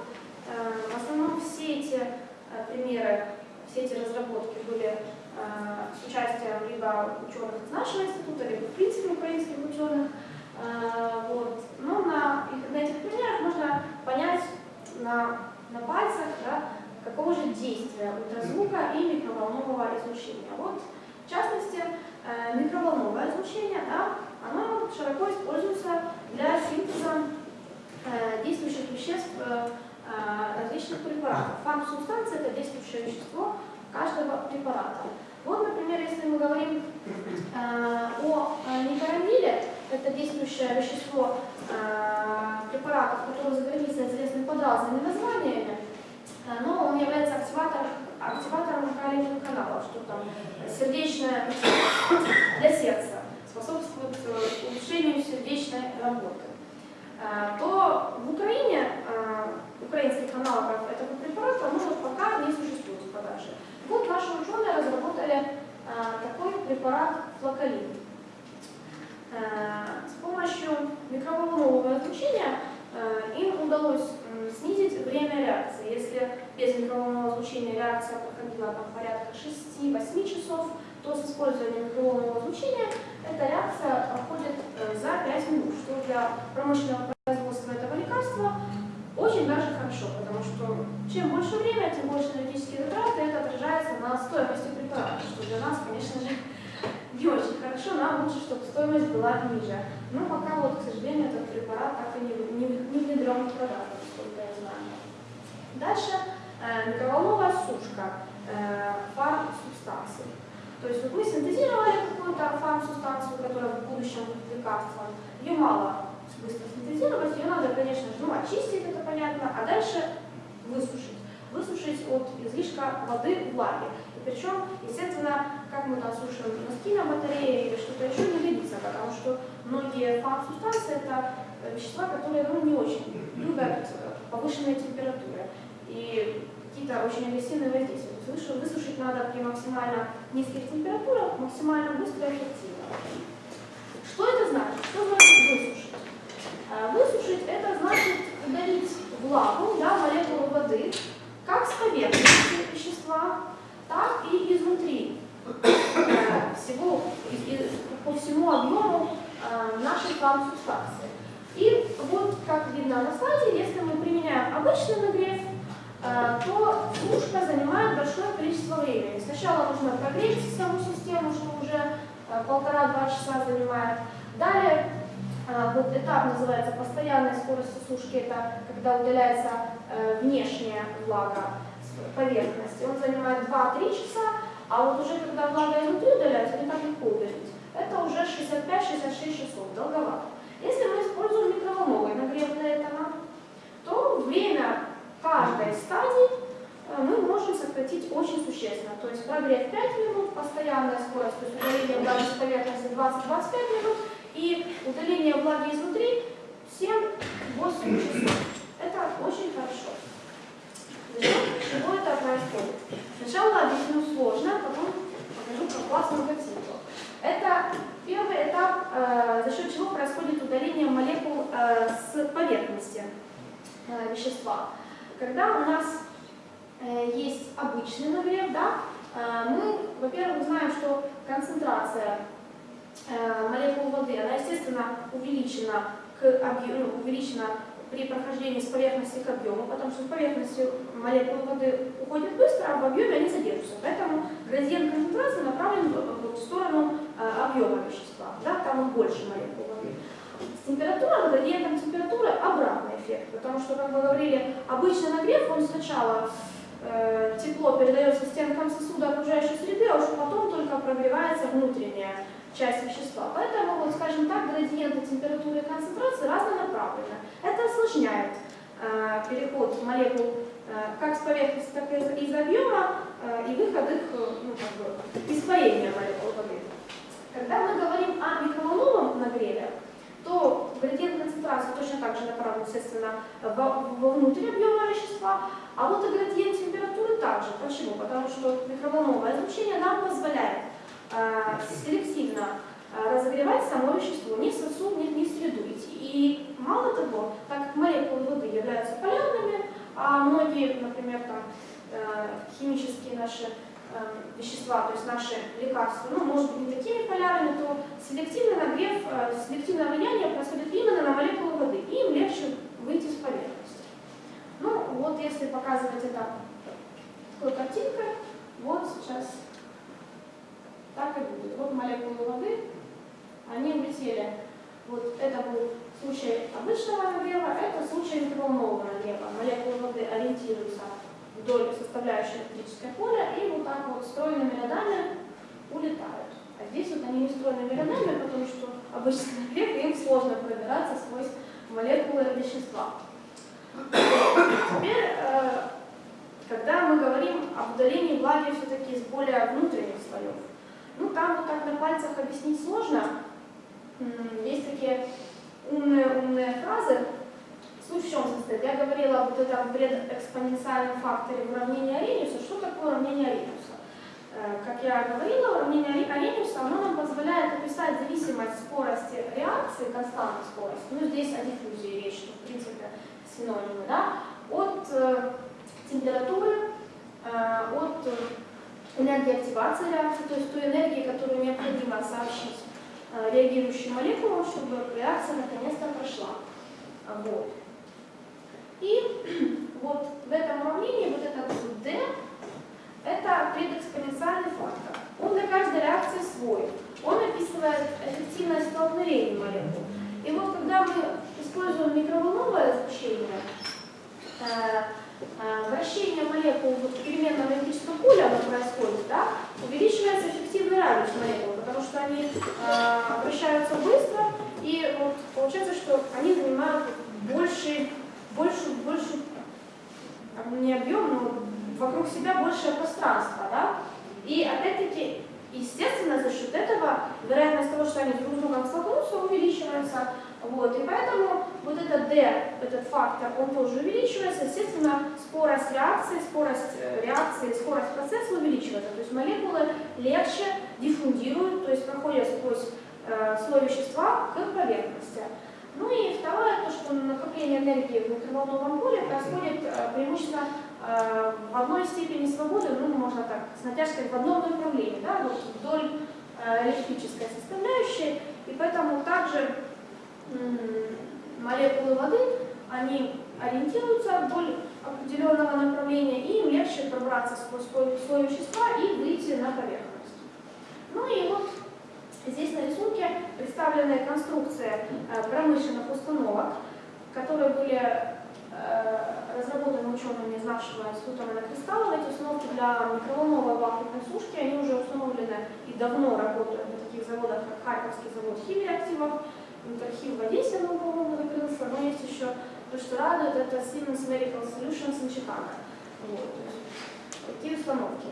Э, в основном все эти э, примеры, все эти разработки были э, с участием либо ученых из нашего института, либо в принципе украинских ученых. Э, вот. Но на, на этих примерах можно понять на, на пальцах, да, какого же действия ультразвука и микроволнового излучения. Вот, в частности, э, микроволновое излучение, да, оно широко используется для синтеза э, действующих веществ различных препаратов. Фарм-субстанция – это действующее вещество каждого препарата. Вот, например, если мы говорим о никарамиле, это действующее вещество э, препаратов, которые за границей известны под разными названиями, э, но он является активатором, активатором калиевых каналов, что там сердечная для сердца, способствует э, улучшению сердечной работы. Э, То в Украине э, украинских аналогов этого препарата вот пока не существует в продаже. Вот наши ученые разработали э, такой препарат флокалин. Э, С помощью микроволнового излучения э, им удалось снизить время реакции. Если без микроволнового излучения реакция проходила там, порядка 6-8 часов, то с использованием микроволнового излучения эта реакция проходит э, за 5 минут, что для промышленного производства этого лекарства очень даже хорошо, потому что чем больше время, тем больше энергетические затраты, это отражается на стоимости препарата, что для нас, конечно же, не очень хорошо, нам лучше, чтобы стоимость была ниже. Но пока вот, к сожалению, этот препарат так и не, не, не внедрен в продажу, насколько я знаю. Дальше э, микроволновая сушка. э, фарм-субстанций. То есть вот мы синтезировали какую-то фарм-субстанцию, которая в будущем будет лекарством. Ее мало быстро синтезировать, ее надо, конечно же, ну, очистить, это понятно, а дальше высушить. Высушить от излишка воды, влаги. И причем, естественно, как мы там сушим носки на батарее или что-то еще не годится, потому что многие фарм-субстанции это вещества, которые ну, не очень любят повышенные температуры и какие-то очень агрессивные воздействия. То есть высушить надо при максимально низких температурах, максимально быстро и эффективно. Что это значит? Что значит высушить? А, высушить это значит удалить влагу, да, молекулы воды, как с поверхности вещества, так и изнутри э, всего, по всему объему э, нашей фарм-субстанции. И вот, как видно на слайде, если мы применяем обычный нагрев, э, то сушка занимает большое количество времени. Сначала нужно прогреть саму систему, что уже полтора-два часа занимает. Далее вот этап называется постоянная скорость сушки, это когда удаляется э, внешняя влага с поверхности. Он занимает 2-3 часа, а вот уже когда влага изнутри удаляется, не так легко удалить. Это уже 65-66 часов, долговато. Если мы используем микроволновый нагрев для этого, то время каждой стадии э, мы можем сократить очень существенно. То есть прогрев 5 минут, постоянная скорость, то есть удаление влаги с поверхности 20-25 минут, и удаление влаги изнутри 7-8 часов. Это очень хорошо. Чего это происходит? Сначала объясню сложно, потом покажу про классную картинку. Это первый этап, э, за счет чего происходит удаление молекул э, с поверхности э, вещества. Когда у нас есть обычный нагрев, да, мы, во-первых, знаем, что концентрация молекул воды, она, естественно, увеличена, к объему, ну, увеличена при прохождении с поверхности к объему, потому что с поверхности молекулы воды уходят быстро, а в объеме они задержатся. Поэтому градиент концентрации направлен в сторону э, объема вещества. Да, там больше молекул воды. С температурой, градиентом температуры обратный эффект, потому что, как мы говорили, обычный нагрев, он сначала э, тепло передается стенкам сосуда окружающей среды, а уже потом только прогревается внутренняя часть вещества. Поэтому, вот, скажем так, градиенты температуры и концентрации разнонаправлены. Это осложняет э, переход молекул э, как с поверхности, так и из, объема э, и выход их, ну, как бы, испарения молекул воды. Когда мы говорим о микроволновом нагреве, то градиент концентрации точно так же направлен, естественно, вовнутрь объема вещества, а вот и градиент температуры также. Почему? Потому что микроволновое излучение нам позволяет э, селективно э, разогревать само вещество, ни сосуд, ни, ни среду. И мало того, так как молекулы воды являются полярными, а многие, например, там, э, химические наши вещества, то есть наши лекарства, ну, может быть, не такими полярными, то селективный нагрев, селективное влияние происходит именно на молекулы воды, и им легче выйти с поверхности. Ну, вот если показывать это такой картинкой, вот сейчас так и будет. Вот молекулы воды, они улетели. Вот это был случай обычного нагрева, это случай микроволнового нагрева. Молекулы воды ориентируются вдоль составляющей электрическое поле и вот так вот стройными рядами улетают. А здесь вот они не стройными рядами, потому что обычный нагрев, им сложно пробираться сквозь молекулы вещества. Теперь, э, когда мы говорим об удалении влаги все-таки из более внутренних слоев, ну, там вот так на пальцах объяснить сложно. Есть такие умные-умные фразы. Суть в чем состоит? Я говорила вот этом предэкспоненциальном факторе в уравнении Арениуса. Что такое уравнение Арениуса? Э, как я говорила, уравнение Арениуса оно нам позволяет описать зависимость скорости реакции, константной скорости, ну здесь о диффузии речь, что в принципе синонимы, да, от э, температуры, э, от энергии активации реакции, то есть той энергии, которую необходимо сообщить реагирующим молекулам, чтобы реакция наконец-то прошла. Вот. И вот в этом уравнении вот этот D это предэкспоненциальный фактор. Он для каждой реакции свой. Он описывает эффективность столкновения молекул. И вот когда мы используем микроволновое излучение, э, э, вращение молекул в переменном электрическом поле оно происходит, да, увеличивается эффективный радиус молекул, потому что они э, вращаются быстро, и вот получается, что они занимают больше, больше, больше, не объем, но вокруг себя большее пространство, да, и опять-таки, естественно, за счет этого вероятность того, что они друг с другом столкнутся, увеличивается, вот, и поэтому вот этот D, этот фактор, он тоже увеличивается, естественно, скорость реакции, скорость э, реакции, скорость процесса увеличивается, то есть молекулы легче диффундируют, то есть проходят сквозь э, слой вещества к поверхности. Ну и второе, то, что накопление энергии в микроволновом поле происходит э, преимущественно э, в одной степени свободы, ну, можно так, с натяжкой в одном направлении, да, вот вдоль э, электрической составляющей, и поэтому также молекулы воды, они ориентируются вдоль определенного направления, и им легче пробраться сквозь слой вещества и выйти на поверхность. Ну и вот здесь на рисунке представлены конструкции э, промышленных установок, которые были э, разработаны учеными из нашего института монокристалла. Эти установки для микроволновой вакуумной сушки, они уже установлены и давно работают на таких заводах, как Харьковский завод химреактивов, архив в Одессе, но, по-моему, закрылся, но есть еще то, что радует, это Siemens Medical Solutions in Chicago. Вот, такие установки.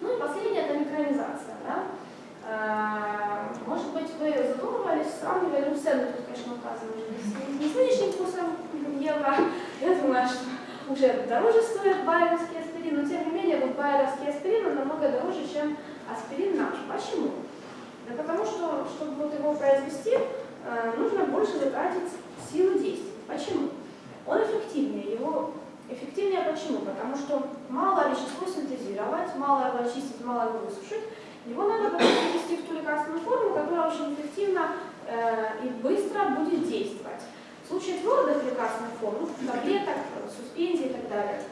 Ну и последнее это микронизация. Да? А, может быть, вы задумывались, сравнивали, ну, цены тут, конечно, указаны не с нынешним курсом евро. Я думаю, что уже дороже стоит байеровский аспирин, но тем не менее, вот байеровский аспирин намного дороже, чем аспирин наш. Почему? Да потому что, чтобы вот его произвести, э, нужно больше затратить силы действий. Почему? Он эффективнее. Его эффективнее почему? Потому что мало вещество синтезировать, мало его очистить, мало его высушить. Его надо потом перевести в ту лекарственную форму, которая очень эффективно э, и быстро будет действовать. В случае твердых лекарственных форм, таблеток, суспензий и так далее,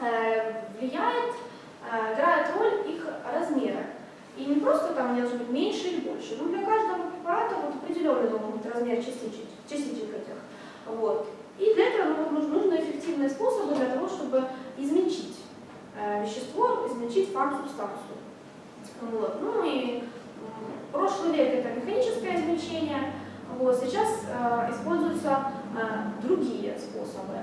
э, влияет, э, играет роль их размера. И не просто там они должны быть меньше или больше, но для каждого препарата вот определенный должен быть размер частичек, частичек этих. Вот. И для этого ну, нужны эффективные способы для того, чтобы измельчить э, вещество, измельчить фарм-субстанцию. Вот. Ну и прошлый век это механическое измельчение, вот. сейчас э, используются э, другие способы.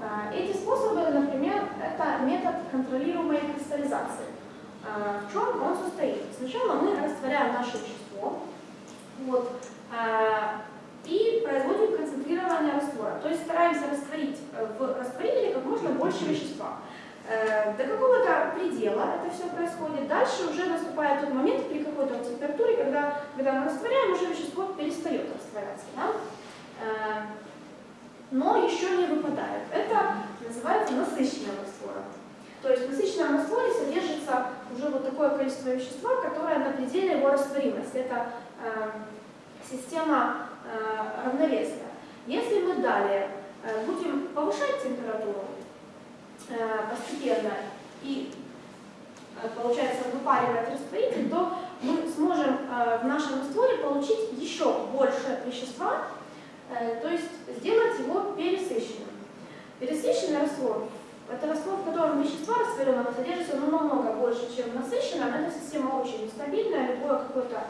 Э, эти способы, например, это метод контролируемой кристаллизации. А, в чем он состоит? Сначала мы растворяем наше вещество вот, а, и производим концентрирование раствора. То есть стараемся растворить э, в растворителе как можно больше вещества. Э, до какого-то предела это все происходит. Дальше уже наступает тот момент при какой-то температуре, когда, когда мы растворяем, уже вещество перестает растворяться. Да? Э, но еще не выпадает. Это называется насыщенным раствором. То есть в насыщенном растворе содержится уже вот такое количество вещества, которое на пределе его растворимости. Это э, система равновесная. Если мы далее будем повышать температуру постепенно и э, получается выпаривать растворитель, то мы сможем э, в нашем растворе получить еще больше вещества, э, то есть сделать его пересыщенным. Пересыщенный раствор это раствор, в котором вещества растворенного содержится ну, намного больше, чем в насыщенном. Эта система очень нестабильная, любое какое-то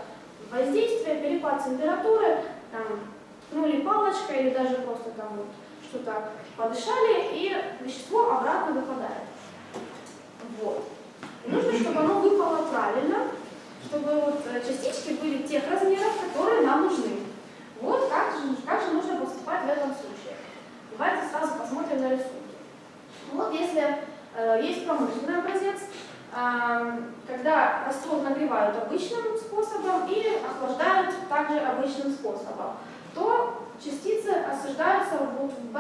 воздействие, перепад температуры, там, ткнули палочкой или даже просто там вот что-то подышали, и вещество обратно выпадает. Вот. И нужно, чтобы оно выпало правильно, чтобы вот э, частички были тех размеров, которые нам нужны. Вот как же, как же нужно поступать в этом случае. Давайте сразу посмотрим на рисунок. Вот если э, есть промышленный образец, э, когда раствор нагревают обычным способом или охлаждают также обычным способом, то частицы осаждаются вот в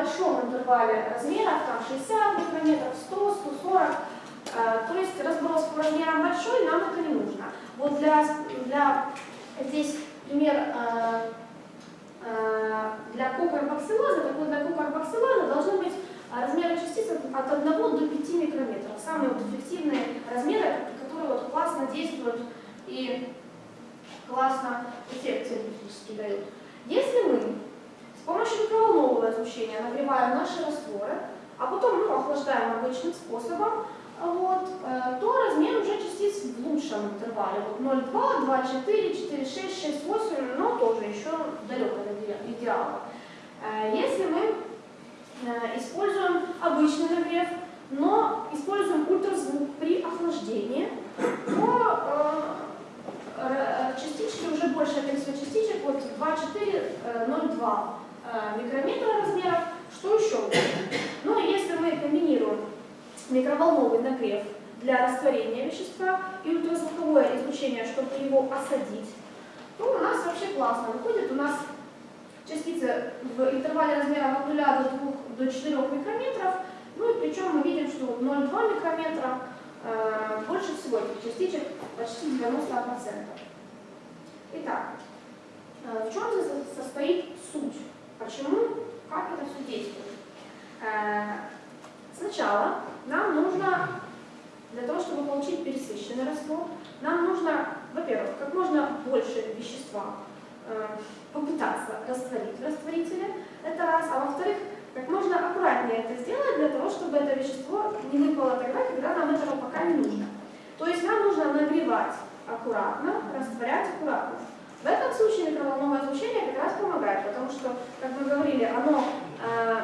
интервале размеров, там 60 микрометров, 100, 140, э, то есть разброс по размерам большой, нам это не нужно. Вот для, для здесь пример э, э, для кокарбоксилаза, так вот для кокарбоксилаза должны быть размеры частиц от 1 до 5 микрометров. Самые вот эффективные размеры, которые вот классно действуют и классно эффект терапевтический дают. Если мы помощью микроволнового излучения нагреваем наши растворы, а потом ну, охлаждаем обычным способом, вот, э, то размер уже частиц в лучшем интервале. Вот 0,2, 2,4, 4,6, 6,8, но тоже еще далеко от иде- идеала. Э, Если мы э, используем обычный нагрев, но используем ультразвук при охлаждении, то частички, уже большее количество частичек, вот 2,4, э, 0,2 э, микрометра размеров, что еще? Ну, если мы комбинируем микроволновый нагрев для растворения вещества и ультразвуковое излучение, чтобы его осадить, то у нас вообще классно выходит. У нас частицы в интервале размера от 0 до 2 до 4 микрометров, ну и причем мы видим, что вот 0,2 микрометра э, больше всего этих частичек, почти 90%. Итак, э, в чем состоит суть? Почему, как это все действует? Э, Сначала нам нужно, для того, чтобы получить пересыщенный раствор, нам нужно, во-первых, как можно больше вещества э, попытаться растворить в растворителе, это раз, а во-вторых, как можно аккуратнее это сделать для того, чтобы это вещество не выпало тогда, когда нам этого пока не нужно. То есть нам нужно нагревать аккуратно, растворять аккуратно. В этом случае микроволновое излучение как раз помогает, потому что, как мы говорили, оно э,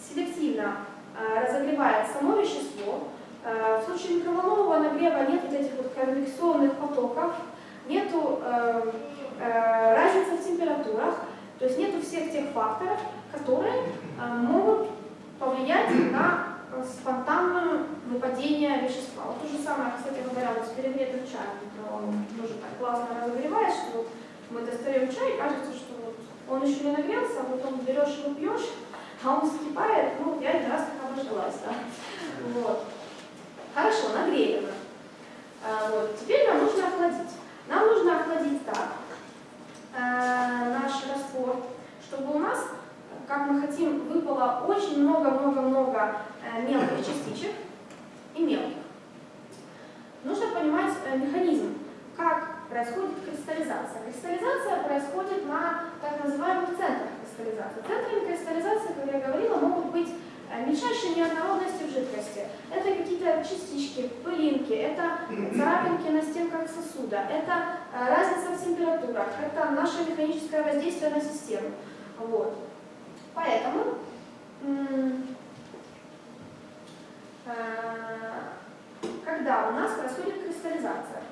селективно э, разогревает само вещество. Э, в случае микроволнового нагрева нет вот этих вот конвекционных потоков, нету э, э, разницы в температурах, то есть нету всех тех факторов, которые э, могут повлиять на спонтанное выпадение вещества. Вот то же самое, кстати говоря, вот с перегретым чаем микроволновым тоже так классно разогреваешь, что вот мы достаем чай, кажется, что вот он еще не нагрелся, а потом берешь его пьешь, а он закипает, ну, я один раз как обожглась, да. Вот. Хорошо, нагрели мы. А, вот. Теперь нам нужно охладить. Нам нужно охладить так э, наш раствор, чтобы у нас, как мы хотим, выпало очень много-много-много э, мелких частичек и мелких. Нужно понимать э, механизм, как происходит кристаллизация. Кристаллизация происходит на так называемых центрах кристаллизации. Центрами кристаллизации, как я говорила, могут быть э, мельчайшие неоднородности в жидкости. Это какие-то частички, пылинки, это царапинки на стенках сосуда, это разница в температурах, это наше механическое воздействие на систему. Вот. Поэтому э, когда у нас происходит кристаллизация,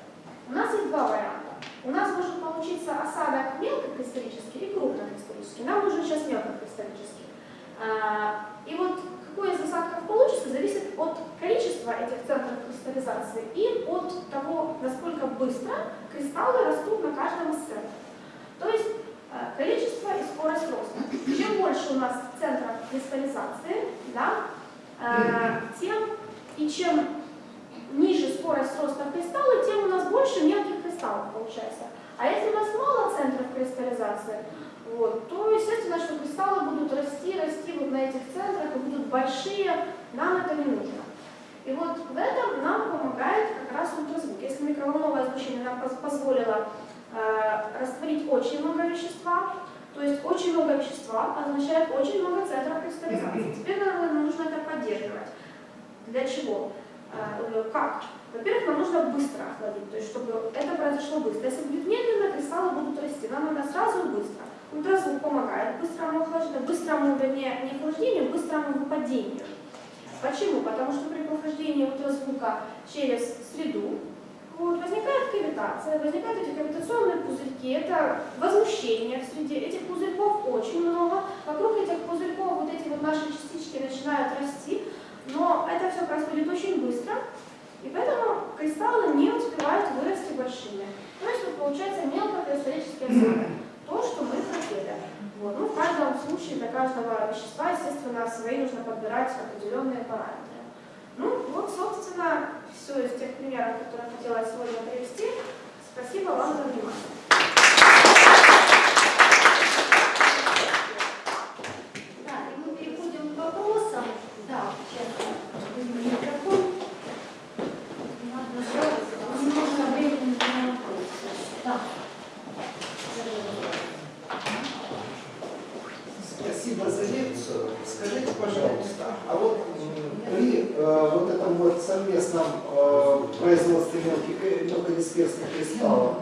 у нас есть два варианта. У нас может получиться осадок мелкокристаллический и крупнокристаллический. Нам нужен сейчас мелкокристаллический. А, И вот какой из осадков получится, зависит от количества этих центров кристаллизации и от того, насколько быстро кристаллы растут на каждом из центров. То есть э, количество и скорость роста. Чем больше у нас центров кристаллизации, да, э, тем и чем ниже скорость роста кристалла, тем у нас больше мелких кристаллов получается. А если у нас мало центров кристаллизации, вот, то естественно, что кристаллы будут расти, расти вот на этих центрах и будут большие, нам это не нужно. И вот в этом нам помогает как раз ультразвук. Если микроволновое излучение нам поз- позволило э, растворить очень много вещества, то есть очень много вещества означает очень много центров кристаллизации. Теперь нам нужно это поддерживать. Для чего? Э, Как? Во-первых, нам нужно быстро охладить, то есть чтобы это произошло быстро. Если будет медленно, кристаллы будут расти. Нам надо сразу и быстро. Ультразвук помогает быстрому охлаждению, быстрому, вернее, не охлаждению, быстрому выпадению. Почему? Потому что при прохождении ультразвука через среду вот, возникает кавитация, возникают эти кавитационные пузырьки, это возмущение в среде, этих пузырьков очень много, вокруг этих пузырьков вот эти вот наши частички начинают расти, но это все происходит очень быстро, и поэтому кристаллы не успевают вырасти большими. То есть вот получается мелкокристаллический осадок, то, что мы хотели. Вот. Ну, в каждом случае для каждого вещества, естественно, свои нужно подбирать определенные параметры. Ну, вот, собственно, все из тех примеров, которые я хотела сегодня привести. Спасибо вам за внимание. Да, и мы переходим к вопросам. Да, сейчас возьму микрофон. Надо немного времени на вопросы. Да. Спасибо за лекцию. Скажите, пожалуйста, а вот экспертных кристаллов.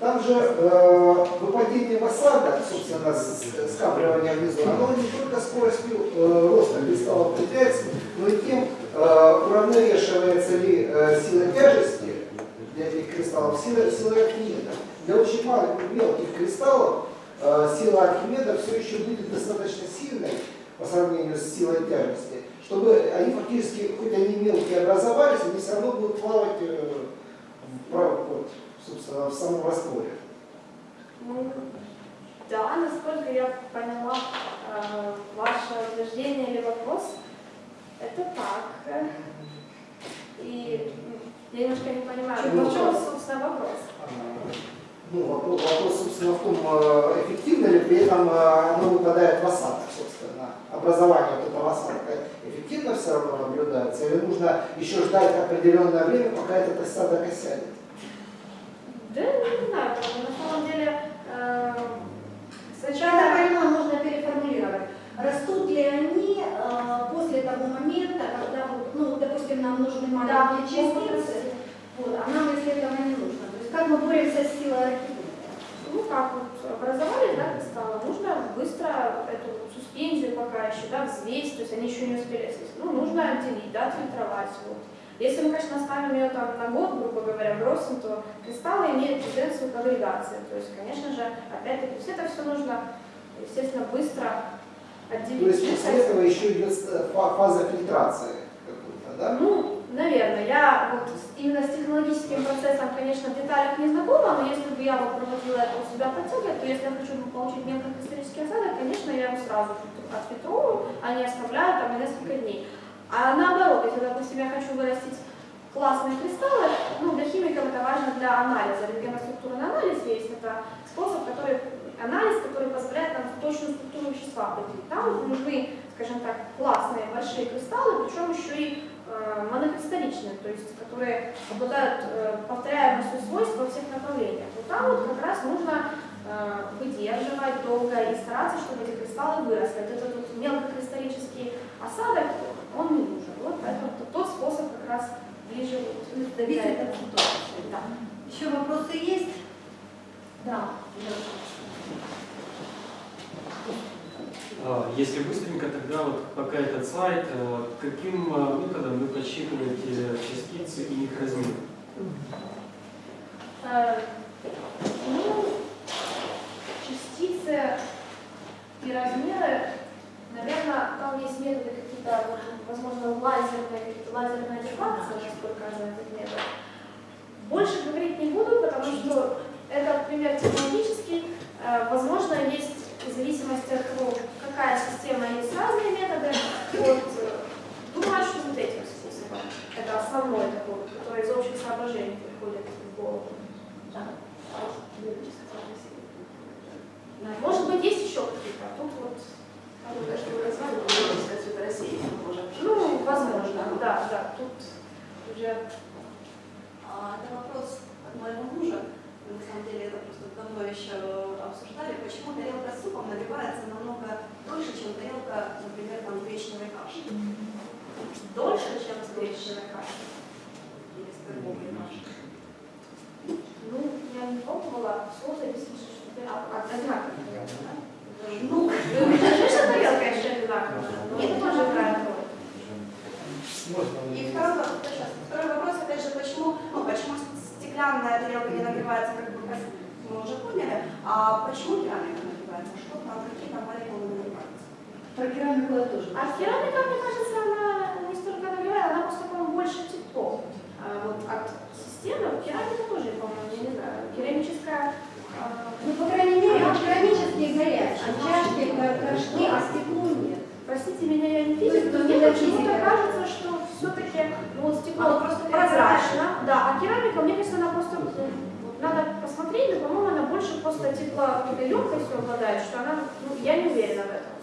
Там же э, выпадение в осадок, собственно, с- с- скапливание внизу, оно не только скоростью э, роста кристалла определяется, но и тем, э, уравновешивается ли э, сила тяжести для этих кристаллов сила, силой Архимеда. Для очень малых мелких кристаллов э, сила Архимеда все еще будет достаточно сильной по сравнению с силой тяжести, чтобы они фактически, хоть они мелкие образовались, они все равно будут плавать э, в, вот, собственно, в самом растворе. Да, насколько я поняла э, ваше утверждение или вопрос, это так. И я немножко не понимаю, Ну, в чем, собственно, вопрос. А, Ну, вопрос, вопрос, собственно, в том, э, эффективно ли при этом э, оно выпадает в осадок, собственно. Образование вот этого осадка эффективно все равно наблюдается, или нужно еще ждать определенное время, пока этот осадок осядет? Да, не знаю, на самом деле э, сначала... понимаю, можно переформулировать. Растут ли они э, после того момента, когда, ну, допустим, нам нужны Да, маленькие могут частицы, вот, а нам, если этого не нужно. То есть как мы боремся с силой Архимеда? Ну как вот образовали, да, кристаллы, нужно быстро эту суспензию пока еще, да, взвесить, то есть они еще не успели. Ну, нужно отделить, да, фильтровать, вот. Если мы, конечно, оставим ее там на год, грубо говоря, бросим, то кристаллы имеют тенденцию к агрегации. То есть, конечно же, опять-таки, то есть это все нужно, естественно, быстро То отделить. есть после этого еще идет э, фа- фаза фильтрации какой-то, да? Ну, наверное, я вот именно с технологическим процессом, конечно, в деталях не знакома, но если бы я вот проводила это у себя подтягивать, то если я хочу получить мелкокристаллический осадок, конечно, я его сразу фильтру- отфильтрую, а не оставляю там несколько дней. А наоборот, если, допустим, я хочу вырастить классные кристаллы, ну, для химиков это важно для анализа. Рентгеноструктурный анализ есть, это способ, который, анализ, который позволяет нам точную структуру вещества определить. Там нужны, скажем так, классные большие кристаллы, причем еще и э, монокристалличные, то есть которые обладают э, повторяемостью свойств во всех направлениях. Вот там вот как раз нужно э, выдерживать долго и стараться, чтобы эти кристаллы выросли. Вот этот вот мелкокристаллический осадок, он не нужен. Вот поэтому т- тот способ как раз ближе вот для этого. Да. Еще вопросы есть? Да. А, Если быстренько, тогда вот пока этот слайд, э, каким э, методом вы подсчитываете частицы и их размер? Э, Ну, частицы и размеры, наверное, там есть методы вот, возможно, какие-то лазерная дефракция, насколько этот метод. Больше говорить не буду, потому что это пример технологический. Э, Возможно, есть в зависимости от того, какая система есть разные методы. Вот, думаю, что вот этим способом. Это основной такой, который из общих соображений приходит в голову. Да. Может быть, есть еще какие-то, а тут вот, Ну, что вы назвали, это ну, возможно, да, да, тут уже А, Это вопрос от моего мужа. Мы, на самом деле это просто давно еще обсуждали, почему тарелка с супом нагревается намного дольше, чем тарелка, например, там, гречневой каши. дольше, чем с гречневой кашей. Или с кормовой кашей. Ну, я не пробовала, все зависит, что ты от Ну, Конечно, тарелка еще одинаковая, но это тоже играет роль. Можно И второй, вопрос- второй опять же, почему, ну, почему стеклянная тарелка не нагревается, как бы, как мы уже поняли, а почему керамика нагревается? Что там, какие там молекулы нагреваются? Про керамику я тоже. А керамика, мне кажется, она не столько нагревает, она просто, по-моему, больше тепло. А вот от системы керамика тоже, по-моему, я не знаю, керамическая Ну, по крайней мере, керамические горячие, чашки, горшки, а стекло нет. Простите меня, я не физик, но тут мне не почему-то кажется, что все-таки ну, вот стекло Оно просто прозрачно, да, а керамика, мне кажется, она просто, вот, надо посмотреть, но, по-моему, она больше просто тепло какой-то емкостью обладает, что она, ну, я не уверена в этом.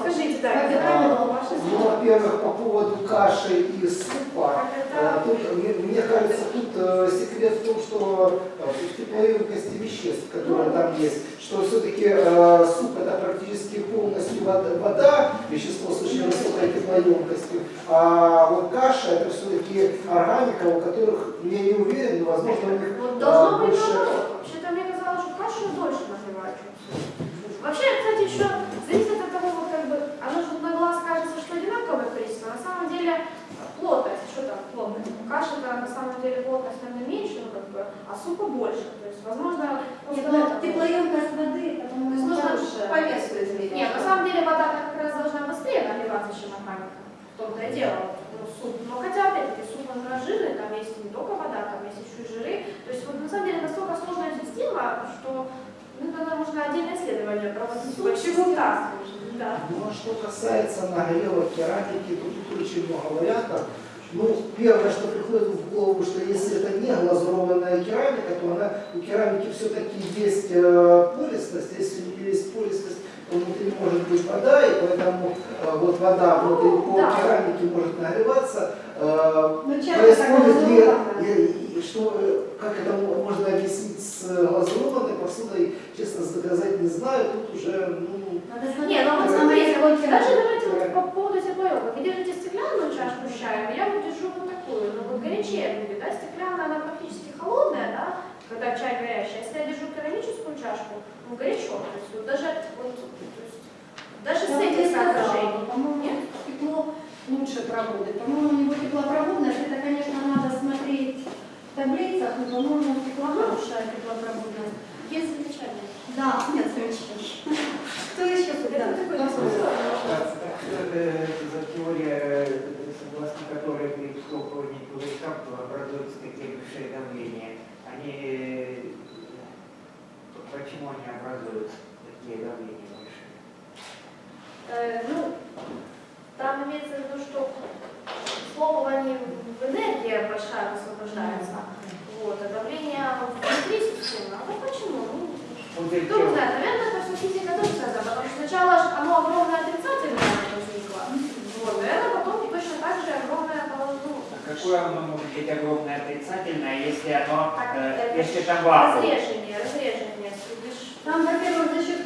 Скажите, да, ваше Ну, во-первых, по поводу каши и супа, Как э, тут, мне, мне кажется, тут э, секрет в том, что э, в теплоемкости веществ, которые там есть, что все-таки суп это практически полностью вода, вода, вещество с очень высокой теплоемкостью, а вот каша это все-таки органика, у которых, я не уверен, но возможно у них Вот должно больше... Вообще-то мне казалось, что кашу дольше суп. Вообще, кстати, еще зависит от того, вот как бы, оно же на глаз кажется, что одинаковое количество, на самом деле плотность, что там плотность? Каша-то на самом деле плотность, наверное, меньше, ну, как бы, а супа больше. То есть, возможно, Нет, ну, теплоемкость воды, То есть нужно хорошая. по весу измерить. Нет, на самом деле вода как раз должна быстрее нагреваться, чем органика. В том-то и дело. Ну, суп. Но хотя, опять-таки, суп он жирный, там есть не только вода, там есть еще и жиры. То есть, вот на самом деле настолько сложная система, что ну, тогда можно отдельное исследование проводить. Почему так? Да. Ну, а что касается нагрева керамики, то тут очень много вариантов. Ну, первое, что приходит в голову, что если это не глазурованная керамика, то она, у керамики все-таки есть э, пористость. Если есть пористость, то внутри может быть вода, и поэтому э, вот вода внутри по Да. керамике может нагреваться. Э, Ну, происходит ли. И, и что, э, как это мо- можно объяснить с э, глазурованной посудой, честно доказать не знаю, тут уже, ну, Надо Не, ну вот смотреть, вот какой даже давайте вот по поводу теплоемка. Вы держите стеклянную чашку с чаем, я вот держу вот такую, но вот горячее будет, да, стеклянная, она практически холодная, да, когда чай горячий. А Если я держу керамическую чашку, ну горячо, то есть вот даже, вот, то есть, даже с Я бы этим соображением. По-моему, стекло лучше проводит. По-моему, у него теплопроводность. Это, конечно, надо смотреть таблицах, но, по-моему, стекла хорошая теплопроводность. Есть замечание. Да, нет, замечательно. Кто еще это за теория, согласно которой при вскопывании кулачков образуются такие большие давления? Они, э, почему они образуются, такие давления большие? Э, ну, там имеется в виду, что схлопывание в энергия большая высвобождается. Вот, а давление внутри системы. А вот почему? Ну, Кто не знает, наверное, это все физика тоже связано, потому что сначала оно огромное отрицательное возникло, вот, наверное, потом точно так же огромное ну, А какое оно может быть огромное отрицательное, если оно, так, э, если там вакуум? разрежение, разрежение, Там, во-первых, за счет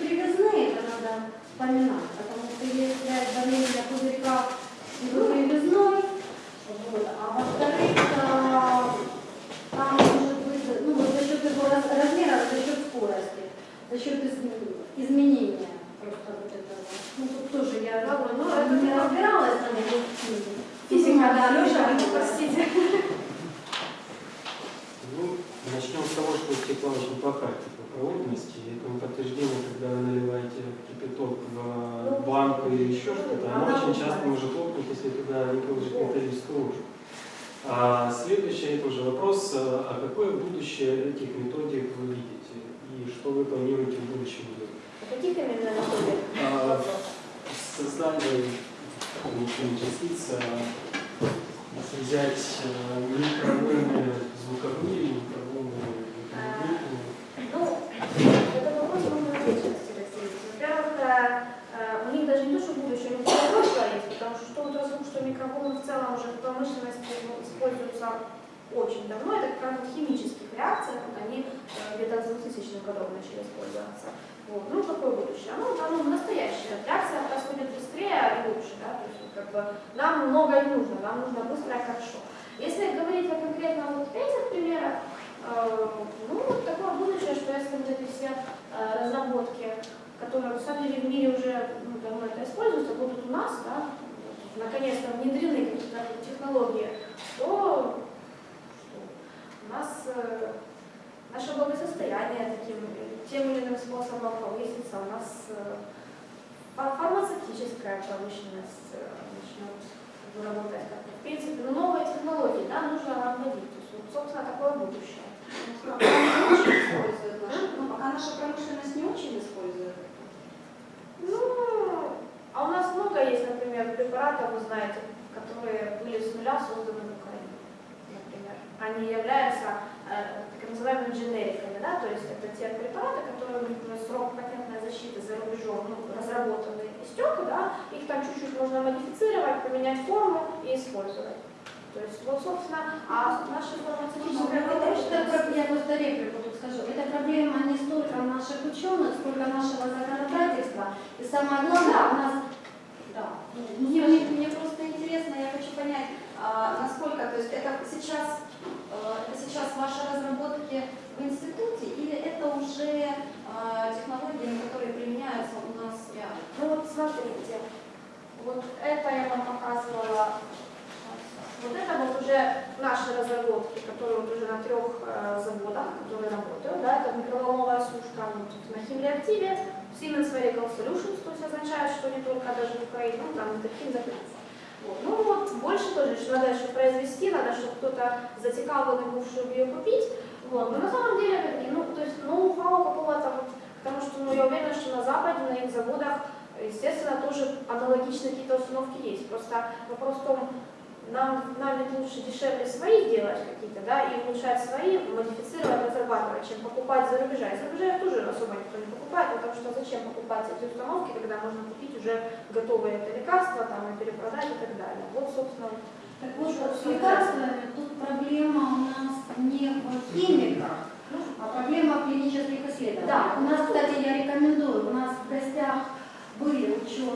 знаете, которые были с нуля созданы в Украине, например. Они являются э, так называемыми дженериками, да, то есть это те препараты, которые у них срок патентной защиты за рубежом ну, разработаны истек, да, их там чуть-чуть можно модифицировать, поменять форму и использовать. То есть вот, собственно, а это, промышленность- про- я просто реплику тут скажу. Это проблема не столько наших ученых, сколько нашего законодательства. И самое главное, у нас... Мне, мне- мне просто интересно, я хочу понять, а, насколько, то есть это сейчас, э, это сейчас ваши разработки в институте или это уже а, технологии, которые применяются у нас реально? Ну вот смотрите, вот это я вам показывала. Вот это вот уже наши разработки, которые вот уже на трех э, заводах, которые работают. Да, это микроволновая сушка вот, на химреактиве, Siemens Medical Solutions, то есть означает, что не только даже в Украине, ну там хим закрылся. Вот. Ну вот, больше тоже, что надо еще произвести, надо, чтобы кто-то затекал был, чтобы ее купить. Вот. Но на самом деле, опять-таки, ну, то есть ноу-хау какого-то, вот, потому что ну, я уверена, что на Западе, на их заводах, естественно, тоже аналогичные какие-то установки есть. Просто вопрос в том, нам, нам ведь лучше дешевле свои делать какие-то, да, и улучшать свои, модифицировать, разрабатывать, чем покупать за рубежа. И за рубежа тоже особо никто не покупает, потому что зачем покупать эти установки, когда можно купить уже готовые это лекарства, там, и перепродать и так далее. Вот, собственно, Так вот, с лекарствами тут проблема у нас не в химиках, а проблема в клинических исследованиях. Да. У нас, кстати, я рекомендую, у нас в гостях были ученые,